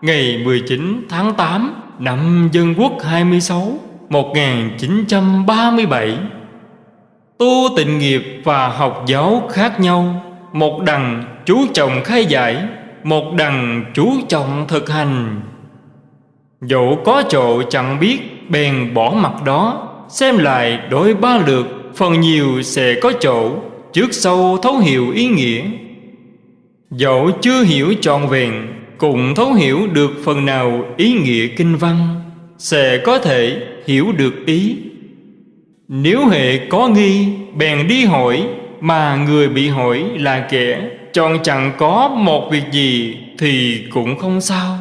Ngày 19 tháng 8 năm Dân Quốc 26 1937 Tu tịnh nghiệp và học giáo khác nhau. Một đằng chú trọng khai giải, Một đằng chú trọng thực hành. Dẫu có chỗ chẳng biết, bèn bỏ mặt đó. Xem lại đối ba lượt, Phần nhiều sẽ có chỗ, Trước sau thấu hiểu ý nghĩa. Dẫu chưa hiểu trọn vẹn, Cũng thấu hiểu được phần nào ý nghĩa kinh văn, Sẽ có thể hiểu được ý. Nếu hệ có nghi, Bèn đi hỏi, Mà người bị hỏi là kẻ, Chọn chẳng có một việc gì Thì cũng không sao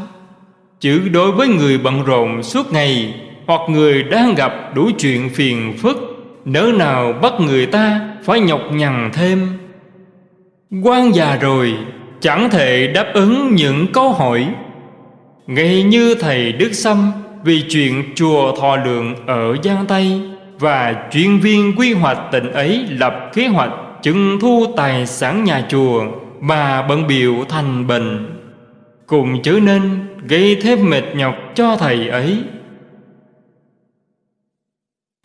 chữ đối với người bận rộn suốt ngày Hoặc người đang gặp đủ chuyện phiền phức, Nỡ nào bắt người ta phải nhọc nhằn thêm. Quan già rồi, Chẳng thể đáp ứng những câu hỏi. Ngay như thầy Đức Sâm Vì chuyện chùa Thọ Lượng ở Giang Tây Và chuyên viên quy hoạch tỉnh ấy lập kế hoạch trưng thu tài sản nhà chùa Mà bận biểu thành bệnh Cùng chớ nên gây thêm mệt nhọc cho thầy ấy.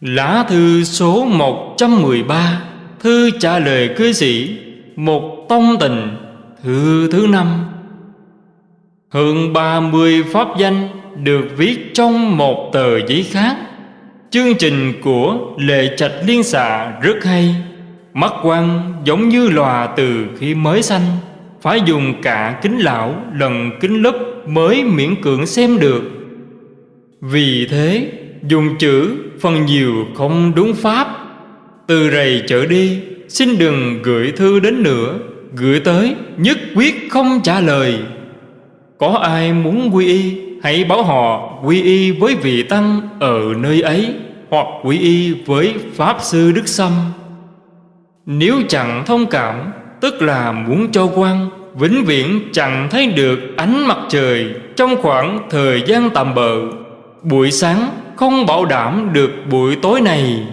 Lá thư số 113 Thư trả lời cư sĩ Một tông tình Thư thứ năm. Hơn 30 pháp danh Được viết trong một tờ giấy khác. Chương trình của Lệ Trạch Liên xạ rất hay, Mắt quan giống như lòa từ khi mới sanh. Phải dùng cả kính lão lần kính lúp mới miễn cưỡng xem được. Vì thế, dùng chữ phần nhiều không đúng pháp. Từ rầy trở đi, Xin đừng gửi thư đến nữa. Gửi tới, nhất quyết không trả lời. Có ai muốn quy y, Hãy bảo họ quy y với vị tăng ở nơi ấy, Hoặc quy y với Pháp Sư Đức Sâm. Nếu chẳng thông cảm Tức là muốn cho quan Vĩnh viễn chẳng thấy được ánh mặt trời Trong khoảng thời gian tạm bợ. Buổi sáng không bảo đảm được buổi tối này.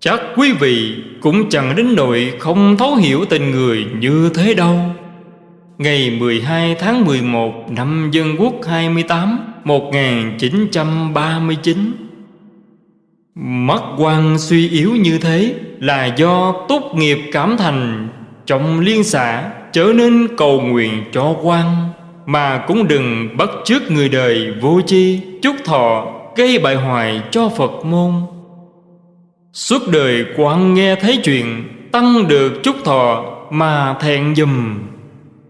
Chắc quý vị cũng chẳng đến nỗi không thấu hiểu tình người như thế đâu. Ngày 12 tháng 11 năm Dân Quốc 28 1939 Mắt quan suy yếu như thế là do tốt nghiệp cảm thành. Trong liên xã trở nên cầu nguyện cho quan, Mà cũng đừng bắt chước người đời vô chi Chúc thọ, gây bại hoại cho Phật môn. Suốt đời quan nghe thấy chuyện, Tăng được chúc thọ, mà thẹn dùm.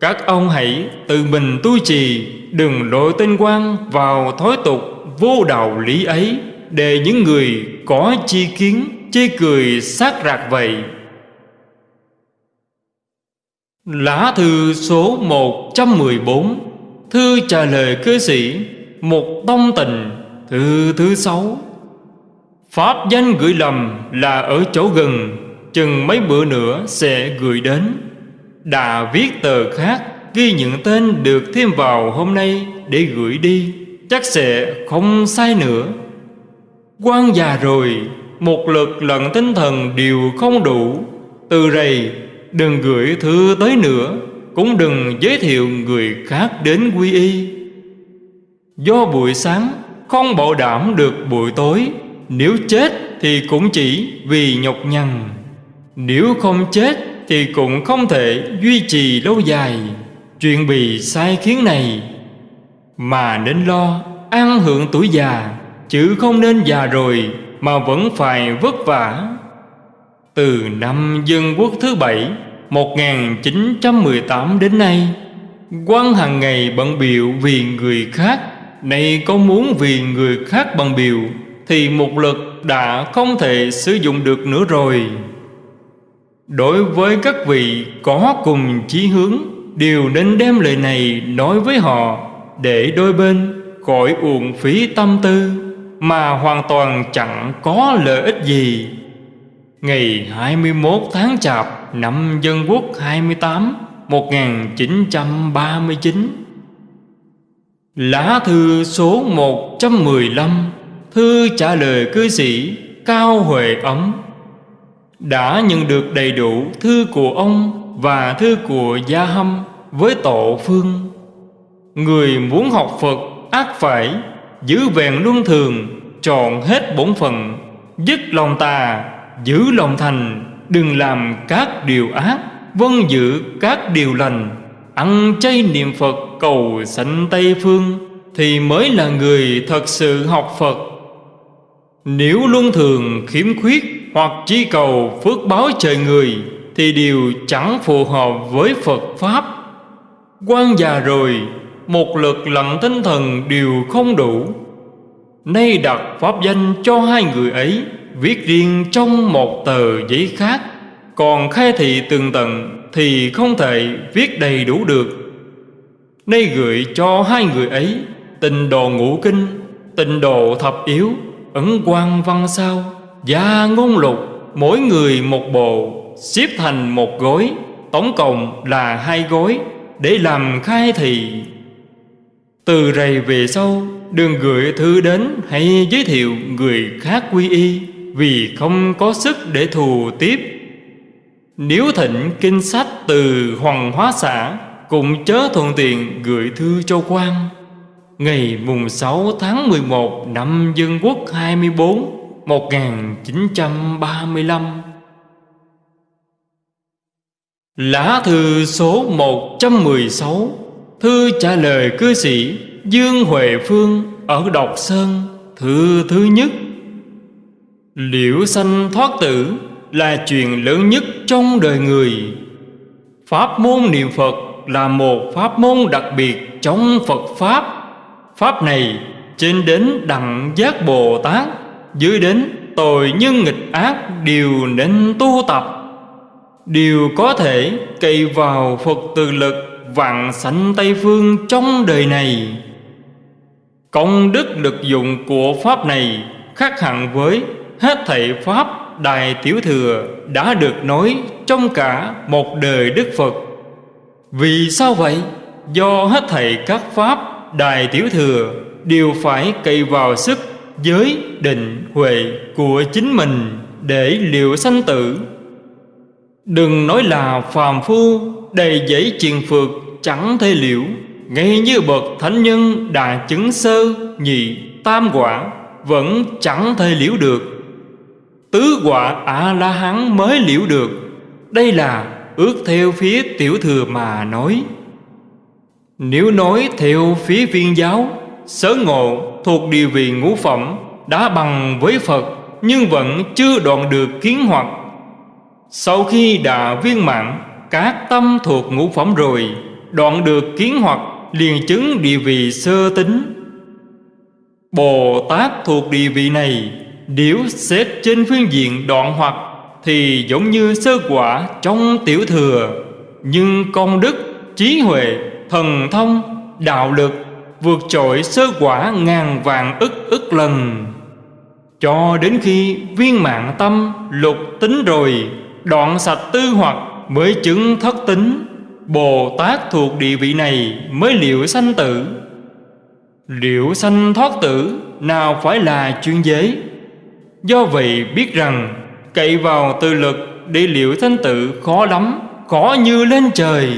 Các ông hãy tự mình tu trì, Đừng đội tên quan vào thói tục vô đạo lý ấy, Để những người có chi kiến, chê cười sát rạc vậy. Lá thư số 114 Thư trả lời cư sĩ Một tông tình Thư thứ sáu. Pháp danh gửi lầm là ở chỗ gần, Chừng mấy bữa nữa sẽ gửi đến. Đã viết tờ khác Ghi những tên được thêm vào hôm nay Để gửi đi, Chắc sẽ không sai nữa. Quan già rồi, Một lực lận tinh thần đều không đủ. Từ rầy đừng gửi thư tới nữa, Cũng đừng giới thiệu người khác đến quy y. Do buổi sáng, không bảo đảm được buổi tối, Nếu chết thì cũng chỉ vì nhọc nhằn. Nếu không chết thì cũng không thể duy trì lâu dài. Chuyện bị sai khiến này, Mà nên lo an hưởng tuổi già, Chứ không nên già rồi mà vẫn phải vất vả. Từ năm dân quốc thứ bảy 1918 đến nay quan hàng ngày bận biểu vì người khác, Nay có muốn vì người khác bằng biểu, Thì một lực đã không thể sử dụng được nữa rồi. Đối với các vị có cùng chí hướng Đều nên đem lời này nói với họ Để đôi bên khỏi uổng phí tâm tư, Mà hoàn toàn chẳng có lợi ích gì. Ngày 21 tháng Chạp năm Dân Quốc 28 1939 Lá thư số 115 Thư trả lời cư sĩ Cao Huệ Ấm. Đã nhận được đầy đủ thư của ông Và thư của Gia Hâm với tổ phương. Người muốn học Phật ác phải, Giữ vẹn luân thường Chọn hết bổn phận, Dứt lòng tà Giữ lòng thành, Đừng làm các điều ác Vâng giữ các điều lành. Ăn chay niệm Phật, cầu sanh Tây Phương, Thì mới là người thật sự học Phật. Nếu luôn thường khiếm khuyết Hoặc chỉ cầu phước báo trời người, Thì điều chẳng phù hợp với Phật Pháp. Quan già rồi, Một lực lặng tinh thần đều không đủ. Nay đặt pháp danh cho hai người ấy, Viết riêng trong một tờ giấy khác. Còn khai thị từng tầng thì không thể viết đầy đủ được. Nay gửi cho hai người ấy Tình đồ ngũ kinh Tình đồ thập yếu, Ấn quan văn sao, Gia ngôn lục, Mỗi người một bộ, Xếp thành một gối, Tổng cộng là hai gối, Để làm khai thị. Từ rầy về sau Đừng gửi thư đến hay giới thiệu người khác quy y Vì không có sức để thù tiếp. Nếu thịnh kinh sách từ Hoàng Hóa xã, Cũng chớ thuận tiện gửi thư cho quan. Ngày mùng 6 tháng 11 năm Dân Quốc 24 1935 Lá thư số 116 Thư trả lời cư sĩ Dương Huệ Phương ở Độc Sơn, Thư thứ nhất. Liễu sanh thoát tử là chuyện lớn nhất trong đời người. Pháp môn niệm Phật là một pháp môn đặc biệt trong Phật Pháp. Pháp này trên đến đẳng giác Bồ Tát, Dưới đến tội nhân nghịch ác đều nên tu tập. Đều có thể cậy vào Phật từ lực vạn sanh Tây Phương trong đời này. Công đức được dụng của Pháp này khác hẳn với hết thảy Pháp Đại Tiểu Thừa đã được nói trong cả một đời Đức Phật. Vì sao vậy? Do hết thảy các Pháp Đại Tiểu Thừa đều phải cậy vào sức giới định huệ của chính mình để liệu sanh tử. Đừng nói là phàm phu đầy giấy triền phược chẳng thể liễu ngay như bậc thánh nhân đã chứng sơ, nhị tam quả, vẫn chẳng thể liễu được. Tứ quả a la hán mới liễu được. Đây là ước theo phía tiểu thừa mà nói. Nếu nói theo phía viên giáo, Sớ ngộ thuộc địa vị ngũ phẩm, Đã bằng với Phật, Nhưng vẫn chưa đoạn được kiến hoặc. Sau khi đã viên mãn, Các tâm thuộc ngũ phẩm rồi, Đoạn được kiến hoặc liền chứng địa vị sơ tính Bồ Tát thuộc địa vị này Nếu xét trên phương diện đoạn hoặc Thì giống như sơ quả trong tiểu thừa. Nhưng công đức, trí huệ, thần thông, đạo lực Vượt trội sơ quả ngàn vàng ức ức lần. Cho đến khi viên mạng tâm lục tính rồi Đoạn sạch tư hoặc mới chứng thất tính. Bồ Tát thuộc địa vị này mới liệu sanh tử. Liệu sanh thoát tử, nào phải là chuyên giới. Do vậy biết rằng, cậy vào tư lực để liệu sanh tử khó lắm, Khó như lên trời.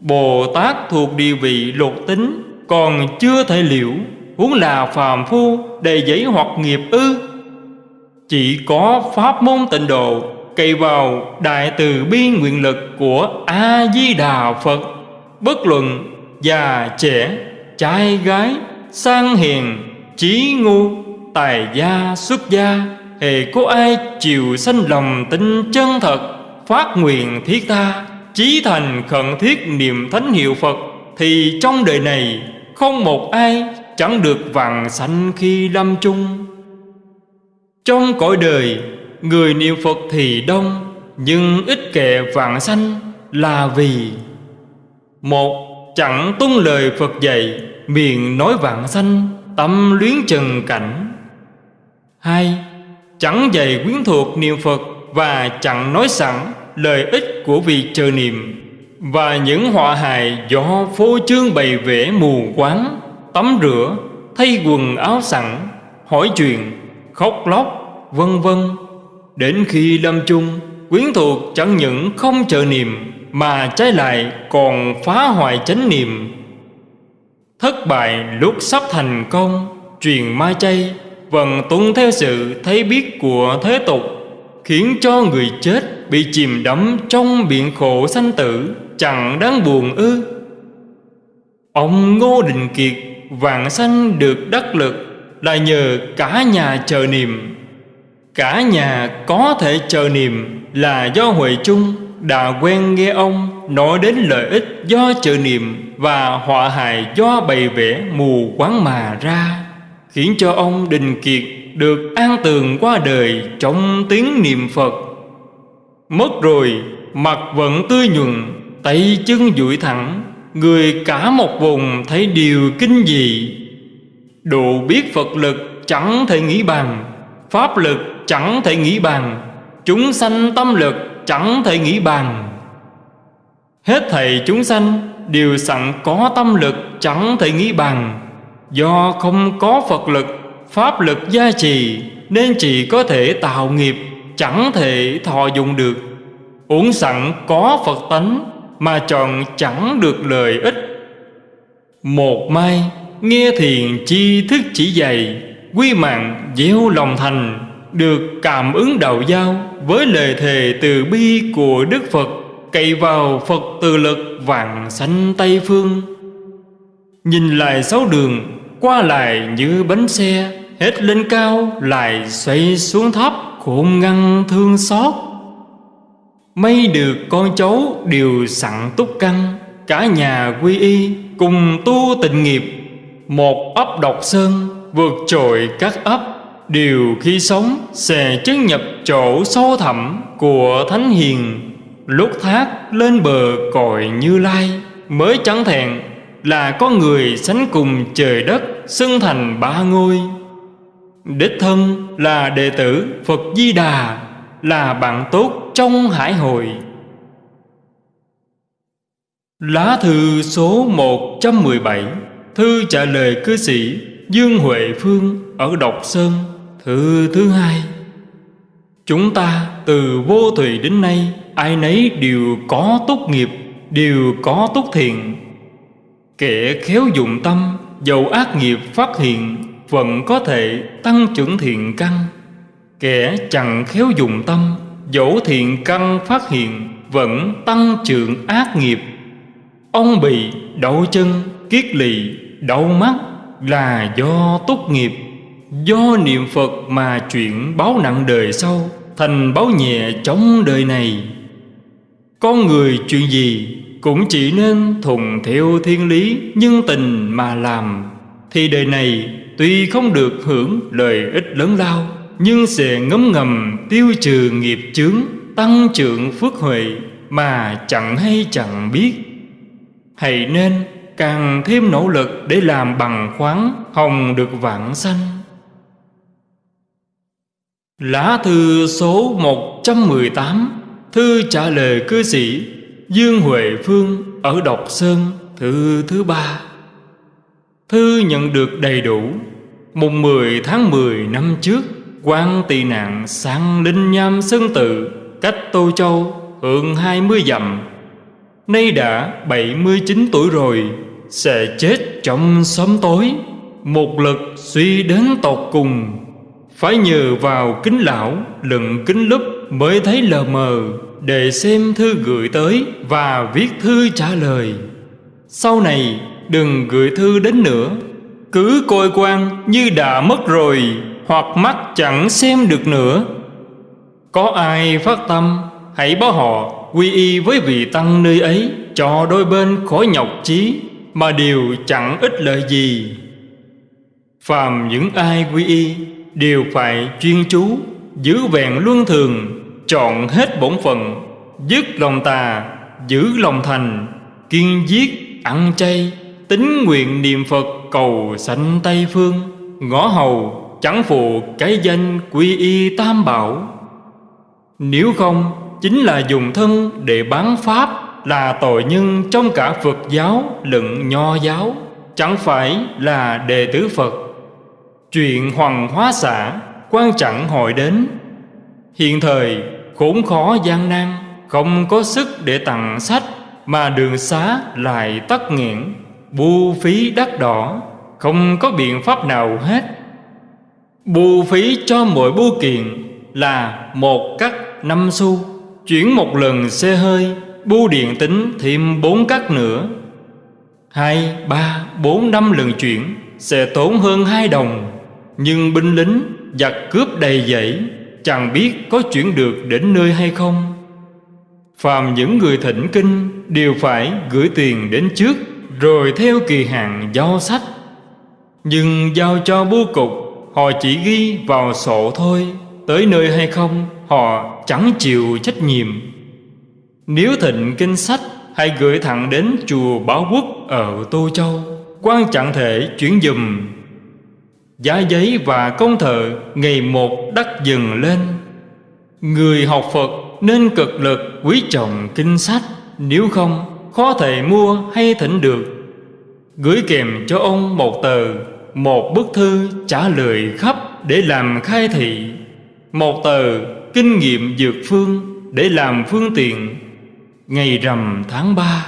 Bồ Tát thuộc địa vị lục tính, Còn chưa thể liệu, Huống là phàm phu, đầy giấy hoặc nghiệp ư. Chỉ có pháp môn tịnh độ cậy vào đại từ bi nguyện lực của a di đà phật. Bất luận già, trẻ, trai, gái, sang hiền, trí ngu, tài gia, xuất gia, hề có ai chịu sanh lòng tin chân thật, phát nguyện thiết tha chí thành khẩn thiết niệm thánh hiệu phật, thì trong đời này không một ai chẳng được vàng sanh khi lâm chung. Trong cõi đời Người niệm Phật thì đông, Nhưng ít kệ vạn sanh là vì Một, Chẳng tuân lời Phật dạy, Miệng nói vạn sanh, Tâm luyến trần cảnh. Hai, Chẳng dạy quyến thuộc niệm Phật Và chẳng nói sẵn lời ích của việc chờ niệm. Và những họa hại do phô trương bày vẽ mù quáng, Tắm rửa, Thay quần áo sẵn, Hỏi chuyện, Khóc lóc, Vân vân. Đến khi lâm chung, Quyến thuộc chẳng những không chờ niệm, Mà trái lại còn phá hoại chánh niệm. Thất bại lúc sắp thành công, Truyền ma chay Vần tuân theo sự thấy biết của thế tục, Khiến cho người chết bị chìm đắm trong biển khổ sanh tử, Chẳng đáng buồn ư. Ông Ngô Đình Kiệt vạn sanh được đắc lực Là nhờ cả nhà chờ niệm. Cả nhà có thể chờ niệm là do Huệ Trung đã quen nghe ông nói đến lợi ích do chờ niệm và họa hại do bày vẽ mù quáng mà ra, khiến cho ông Đình Kiệt được an tường qua đời trong tiếng niệm Phật. Mất rồi, mặt vẫn tươi nhuận, tay chân duỗi thẳng, người cả một vùng thấy điều kinh dị. Độ biết Phật lực chẳng thể nghĩ bằng, pháp lực chẳng thể nghĩ bàn. Chúng sanh tâm lực chẳng thể nghĩ bàn. Hết thầy chúng sanh đều sẵn có tâm lực chẳng thể nghĩ bàn. Do không có Phật lực, Pháp lực gia trì, Nên chỉ có thể tạo nghiệp, Chẳng thể thọ dụng được. Uống sẵn có Phật tánh, Mà chọn chẳng được lợi ích. Một mai, Nghe thiền chi thức chỉ dày, Quy mạng gieo lòng thành. Được cảm ứng đạo giao Với lời thề từ bi của Đức Phật, Cậy vào Phật từ lực vạn sanh Tây Phương. Nhìn lại sáu đường, Qua lại như bánh xe, Hết lên cao lại xoay xuống thấp Khôn ngăn thương xót. Mây được con cháu đều sẵn túc căn, Cả nhà quy y cùng tu tịnh nghiệp. Một ấp độc sơn vượt trội các ấp Đều khi sống sẽ chứng nhập chỗ sâu thẳm của Thánh Hiền. Lúc thác lên bờ cội như lai, Mới chẳng thẹn là có người sánh cùng trời đất Xưng thành ba ngôi. Đích thân là đệ tử Phật Di Đà, Là bạn tốt trong hải hội. Lá thư số 117 Thư trả lời cư sĩ Dương Huệ Phương ở Độc Sơn thứ thứ hai Chúng ta từ vô thủy đến nay Ai nấy đều có tốt nghiệp Đều có tốt thiện. Kẻ khéo dụng tâm Dầu ác nghiệp phát hiện Vẫn có thể tăng trưởng thiện căn. Kẻ chẳng khéo dùng tâm Dẫu thiện căn phát hiện Vẫn tăng trưởng ác nghiệp. Ông bị đau chân, kiết lỵ, đau mắt Là do tốt nghiệp. Do niệm Phật mà chuyện báo nặng đời sau, Thành báo nhẹ chống đời này. Con người chuyện gì cũng chỉ nên thuận theo thiên lý, nhân tình mà làm. Thì đời này tuy không được hưởng lợi ích lớn lao, nhưng sẽ ngấm ngầm tiêu trừ nghiệp chướng, tăng trưởng phước huệ mà chẳng hay chẳng biết. Hãy nên càng thêm nỗ lực để làm bằng khoáng, hồng được vạn sanh. Lá thư số 118 Thư trả lời cư sĩ Dương Huệ Phương ở Độc Sơn, thư thứ ba. Thư nhận được đầy đủ Mùng 10 tháng 10 năm trước, quan tị nạn sang Linh Nham Sơn Tự, Cách Tô Châu hơn 20 dặm. Nay đã 79 tuổi rồi, Sẽ chết trong sớm tối, Một lực suy đến tột cùng. Phải nhờ vào kính lão Lựng kính lúp mới thấy lờ mờ để xem thư gửi tới và viết thư trả lời. Sau này đừng gửi thư đến nữa, cứ coi quan như đã mất rồi hoặc mắt chẳng xem được nữa. Có ai phát tâm, hãy báo họ quy y với vị tăng nơi ấy cho đôi bên khỏi nhọc chí mà đều chẳng ích lợi gì. Phàm những ai quy y đều phải chuyên chú, giữ vẹn luân thường, Chọn hết bổn phận, Dứt lòng tà, Giữ lòng thành, Kiên giết, ăn chay, Tính nguyện niệm Phật cầu sanh Tây Phương, Ngõ hầu, chẳng phụ cái danh quy y tam bảo. Nếu không, Chính là dùng thân để bán Pháp Là tội nhân trong cả Phật giáo lẫn Nho giáo, Chẳng phải là đệ tử Phật. Chuyện hoàng hóa xã quan chẳng hội đến. Hiện thời khốn khó gian nan Không có sức để tặng sách Mà đường xá lại tắc nghẽn Bu phí đắt đỏ Không có biện pháp nào hết. Bu phí cho mỗi bưu kiện là một cắt năm xu Chuyển một lần xe hơi Bu điện tính thêm bốn cắt nữa. Hai, ba, bốn năm lần chuyển Sẽ tốn hơn hai đồng. Nhưng binh lính giặc cướp đầy dẫy, Chẳng biết có chuyển được đến nơi hay không. Phàm những người thỉnh kinh Đều phải gửi tiền đến trước, Rồi theo kỳ hạn giao sách. Nhưng giao cho bưu cục, Họ chỉ ghi vào sổ thôi, Tới nơi hay không, Họ chẳng chịu trách nhiệm. Nếu thịnh kinh sách, Hãy gửi thẳng đến chùa Bảo Quốc Ở Tô Châu quan chẳng thể chuyển dùm. Giá giấy và công thợ ngày một đắt dần lên. Người học Phật nên cực lực quý trọng kinh sách, Nếu không, khó thể mua hay thỉnh được. Gửi kèm cho ông một tờ, Một bức thư trả lời khắp để làm khai thị. Một tờ kinh nghiệm dược phương để làm phương tiện. Ngày rằm tháng 3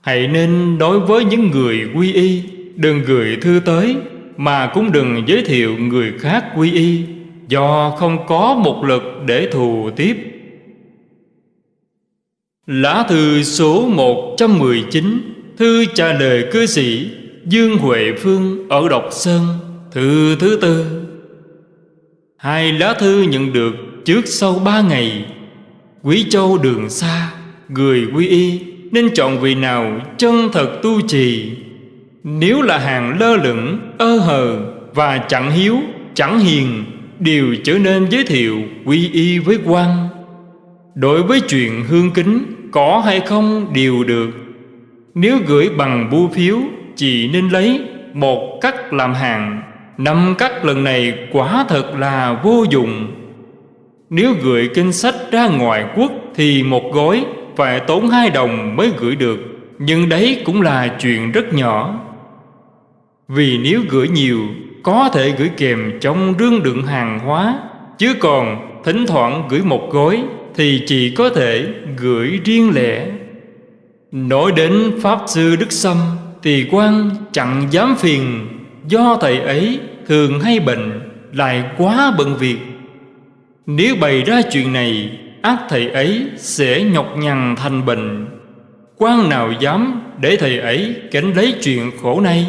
Hãy nên đối với những người quy y, Đừng gửi thư tới. Mà cũng đừng giới thiệu người khác quy y, Do không có một lực để thù tiếp. Lá thư số 119 Thư trả lời cư sĩ, Dương Huệ Phương ở Độc Sơn, Thư thứ tư. Hai lá thư nhận được trước sau ba ngày. Quý châu đường xa, Người quy y, Nên chọn vị nào chân thật tu trì nếu là hàng lơ lửng, Ơ hờ Và chẳng hiếu, Chẳng hiền, Đều trở nên giới thiệu quy y với quan Đối với chuyện hương kính, Có hay không đều được. Nếu gửi bằng bưu phiếu Chỉ nên lấy một cắt làm hàng. Năm cắt lần này quả thật là vô dụng. Nếu gửi kinh sách ra ngoài quốc Thì một gói phải tốn hai đồng mới gửi được, Nhưng đấy cũng là chuyện rất nhỏ. Vì nếu gửi nhiều, Có thể gửi kèm trong rương đựng hàng hóa. Chứ còn thỉnh thoảng gửi một gói, Thì chỉ có thể gửi riêng lẻ. Nói đến Pháp Sư Đức Sâm Thì quan chẳng dám phiền. Do thầy ấy thường hay bệnh, Lại quá bận việc. Nếu bày ra chuyện này, ác thầy ấy sẽ nhọc nhằn thành bệnh. Quan nào dám để thầy ấy cảnh lấy chuyện khổ này?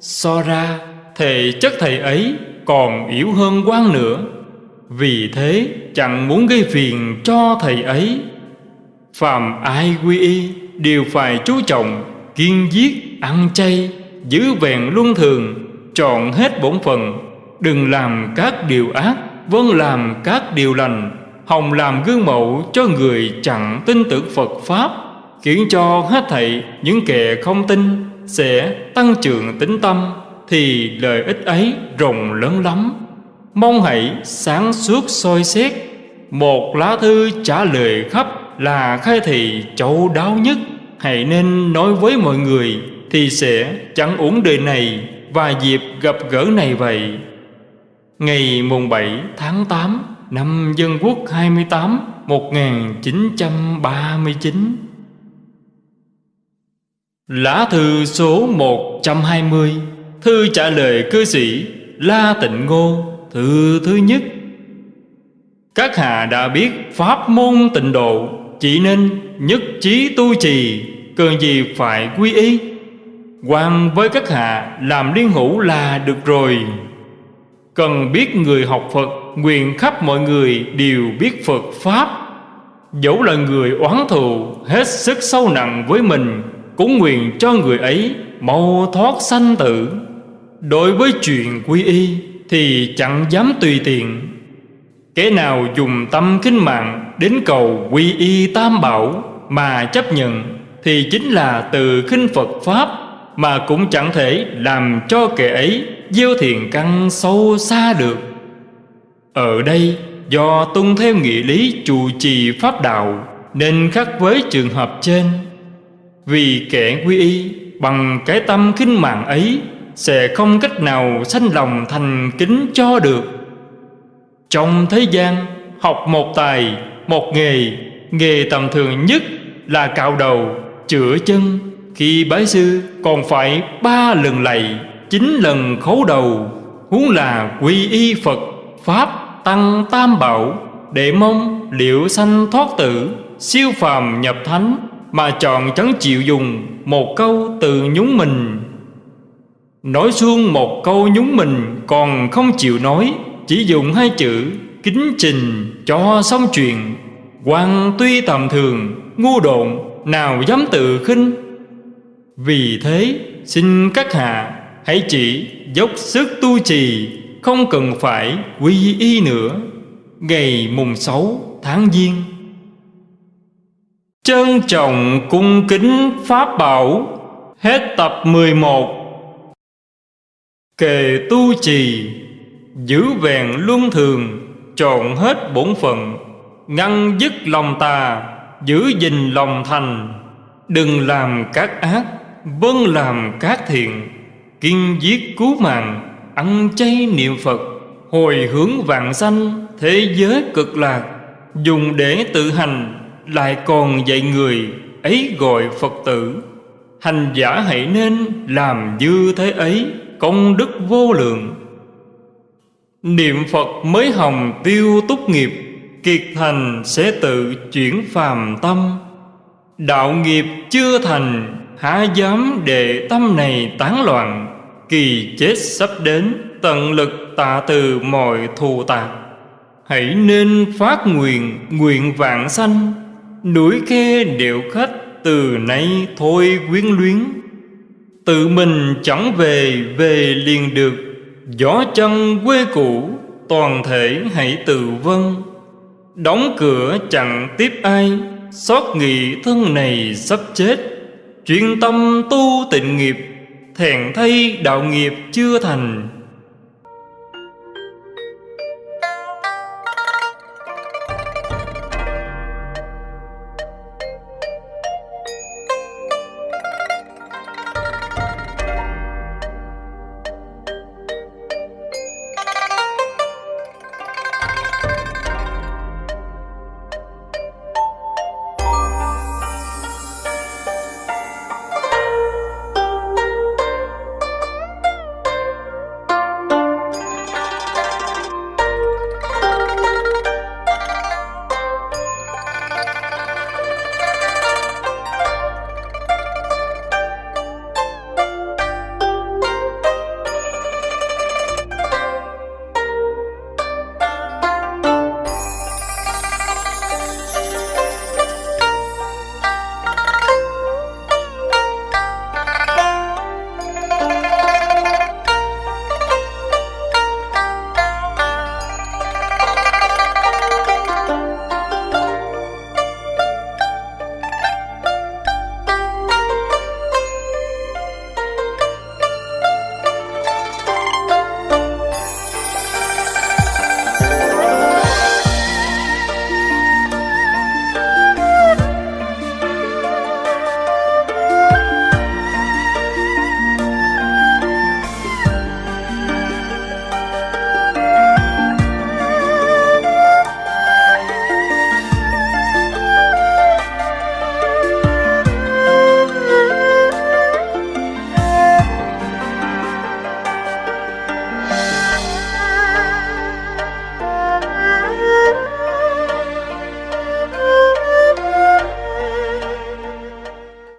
So ra thể chất thầy ấy còn yếu hơn quan nữa. Vì thế chẳng muốn gây phiền cho thầy ấy. Phàm ai quy y đều phải chú trọng Kiên giết, ăn chay, giữ vẹn luân thường Chọn hết bổn phận. Đừng làm các điều ác Vâng làm các điều lành. Hồng làm gương mẫu cho người chẳng tin tưởng Phật Pháp Khiến cho hết thảy những kẻ không tin. Sẽ tăng trưởng tính tâm Thì lợi ích ấy rộng lớn lắm. Mong hãy sáng suốt soi xét Một lá thư trả lời khắp là khai thị châu đáo nhất. Hãy nên nói với mọi người Thì sẽ chẳng uổng đời này Và dịp gặp gỡ này vậy. Ngày mùng 7 tháng 8 năm Dân Quốc 28 1939 Lá thư số 120 Thư trả lời cư sĩ La Tịnh Ngô, Thư thứ nhất. Các hạ đã biết Pháp môn tịnh độ, Chỉ nên nhất trí tu trì, Cần gì phải quy y. Quan với các hạ làm liên hữu là được rồi. Cần biết người học Phật, Nguyện khắp mọi người đều biết Phật Pháp. Dẫu là người oán thù, Hết sức sâu nặng với mình cũng nguyện cho người ấy mau thoát sanh tử. Đối với chuyện quy y Thì chẳng dám tùy tiện. Kẻ nào dùng tâm kinh mạng Đến cầu quy y tam bảo Mà chấp nhận Thì chính là từ khinh Phật Pháp Mà cũng chẳng thể làm cho kẻ ấy Gieo thiền căn sâu xa được. Ở đây, do tuân theo nghĩa lý trụ trì pháp đạo, Nên khác với trường hợp trên. Vì kẻ quy y bằng cái tâm khinh mạng ấy Sẽ không cách nào sanh lòng thành kính cho được. Trong thế gian học một tài, một nghề Nghề tầm thường nhất là cạo đầu, chữa chân. Khi bái sư còn phải ba lần lạy chín lần khấu đầu. Huống là quy y phật pháp tăng tam bảo để mong liệu sanh thoát tử siêu phàm nhập thánh mà chọn chẳng chịu dùng một câu từ nhúng mình. Nói xuông một câu nhúng mình còn không chịu nói, chỉ dùng hai chữ kính trình cho xong chuyện. Quan tuy tầm thường, ngu độn, nào dám tự khinh. Vì thế, xin các hạ, Hãy chỉ dốc sức tu trì, Không cần phải quy y nữa. Ngày mùng sáu tháng Giêng. Trân trọng cung kính Pháp Bảo. Hết tập 11 Kề tu trì, Giữ vẹn luân thường, Trọn hết bổn phận, Ngăn dứt lòng tà, Giữ gìn lòng thành. Đừng làm các ác Vâng làm các thiện, Kiên giết cứu mạng, Ăn chay niệm Phật, Hồi hướng vạn sanh Thế giới cực lạc, Dùng để tự hành. Lại còn dạy người Ấy gọi Phật tử, Hành giả hãy nên làm như thế ấy, Công đức vô lượng. Niệm Phật mới hồng tiêu túc nghiệp, Kiệt thành sẽ tự chuyển phàm tâm. Đạo nghiệp chưa thành, Há dám để tâm này tán loạn, Kỳ chết sắp đến, Tận lực tạ từ mọi thù tạc. Hãy nên phát nguyện Nguyện vạn sanh. Núi khe điệu khách Từ nay thôi quyến luyến. Tự mình chẳng về Về liền được. Gió chân quê cũ, Toàn thể hãy tự vân Đóng cửa chẳng tiếp ai, Xót nghị thân này sắp chết. Chuyên tâm tu tịnh nghiệp Thẹn thay đạo nghiệp chưa thành.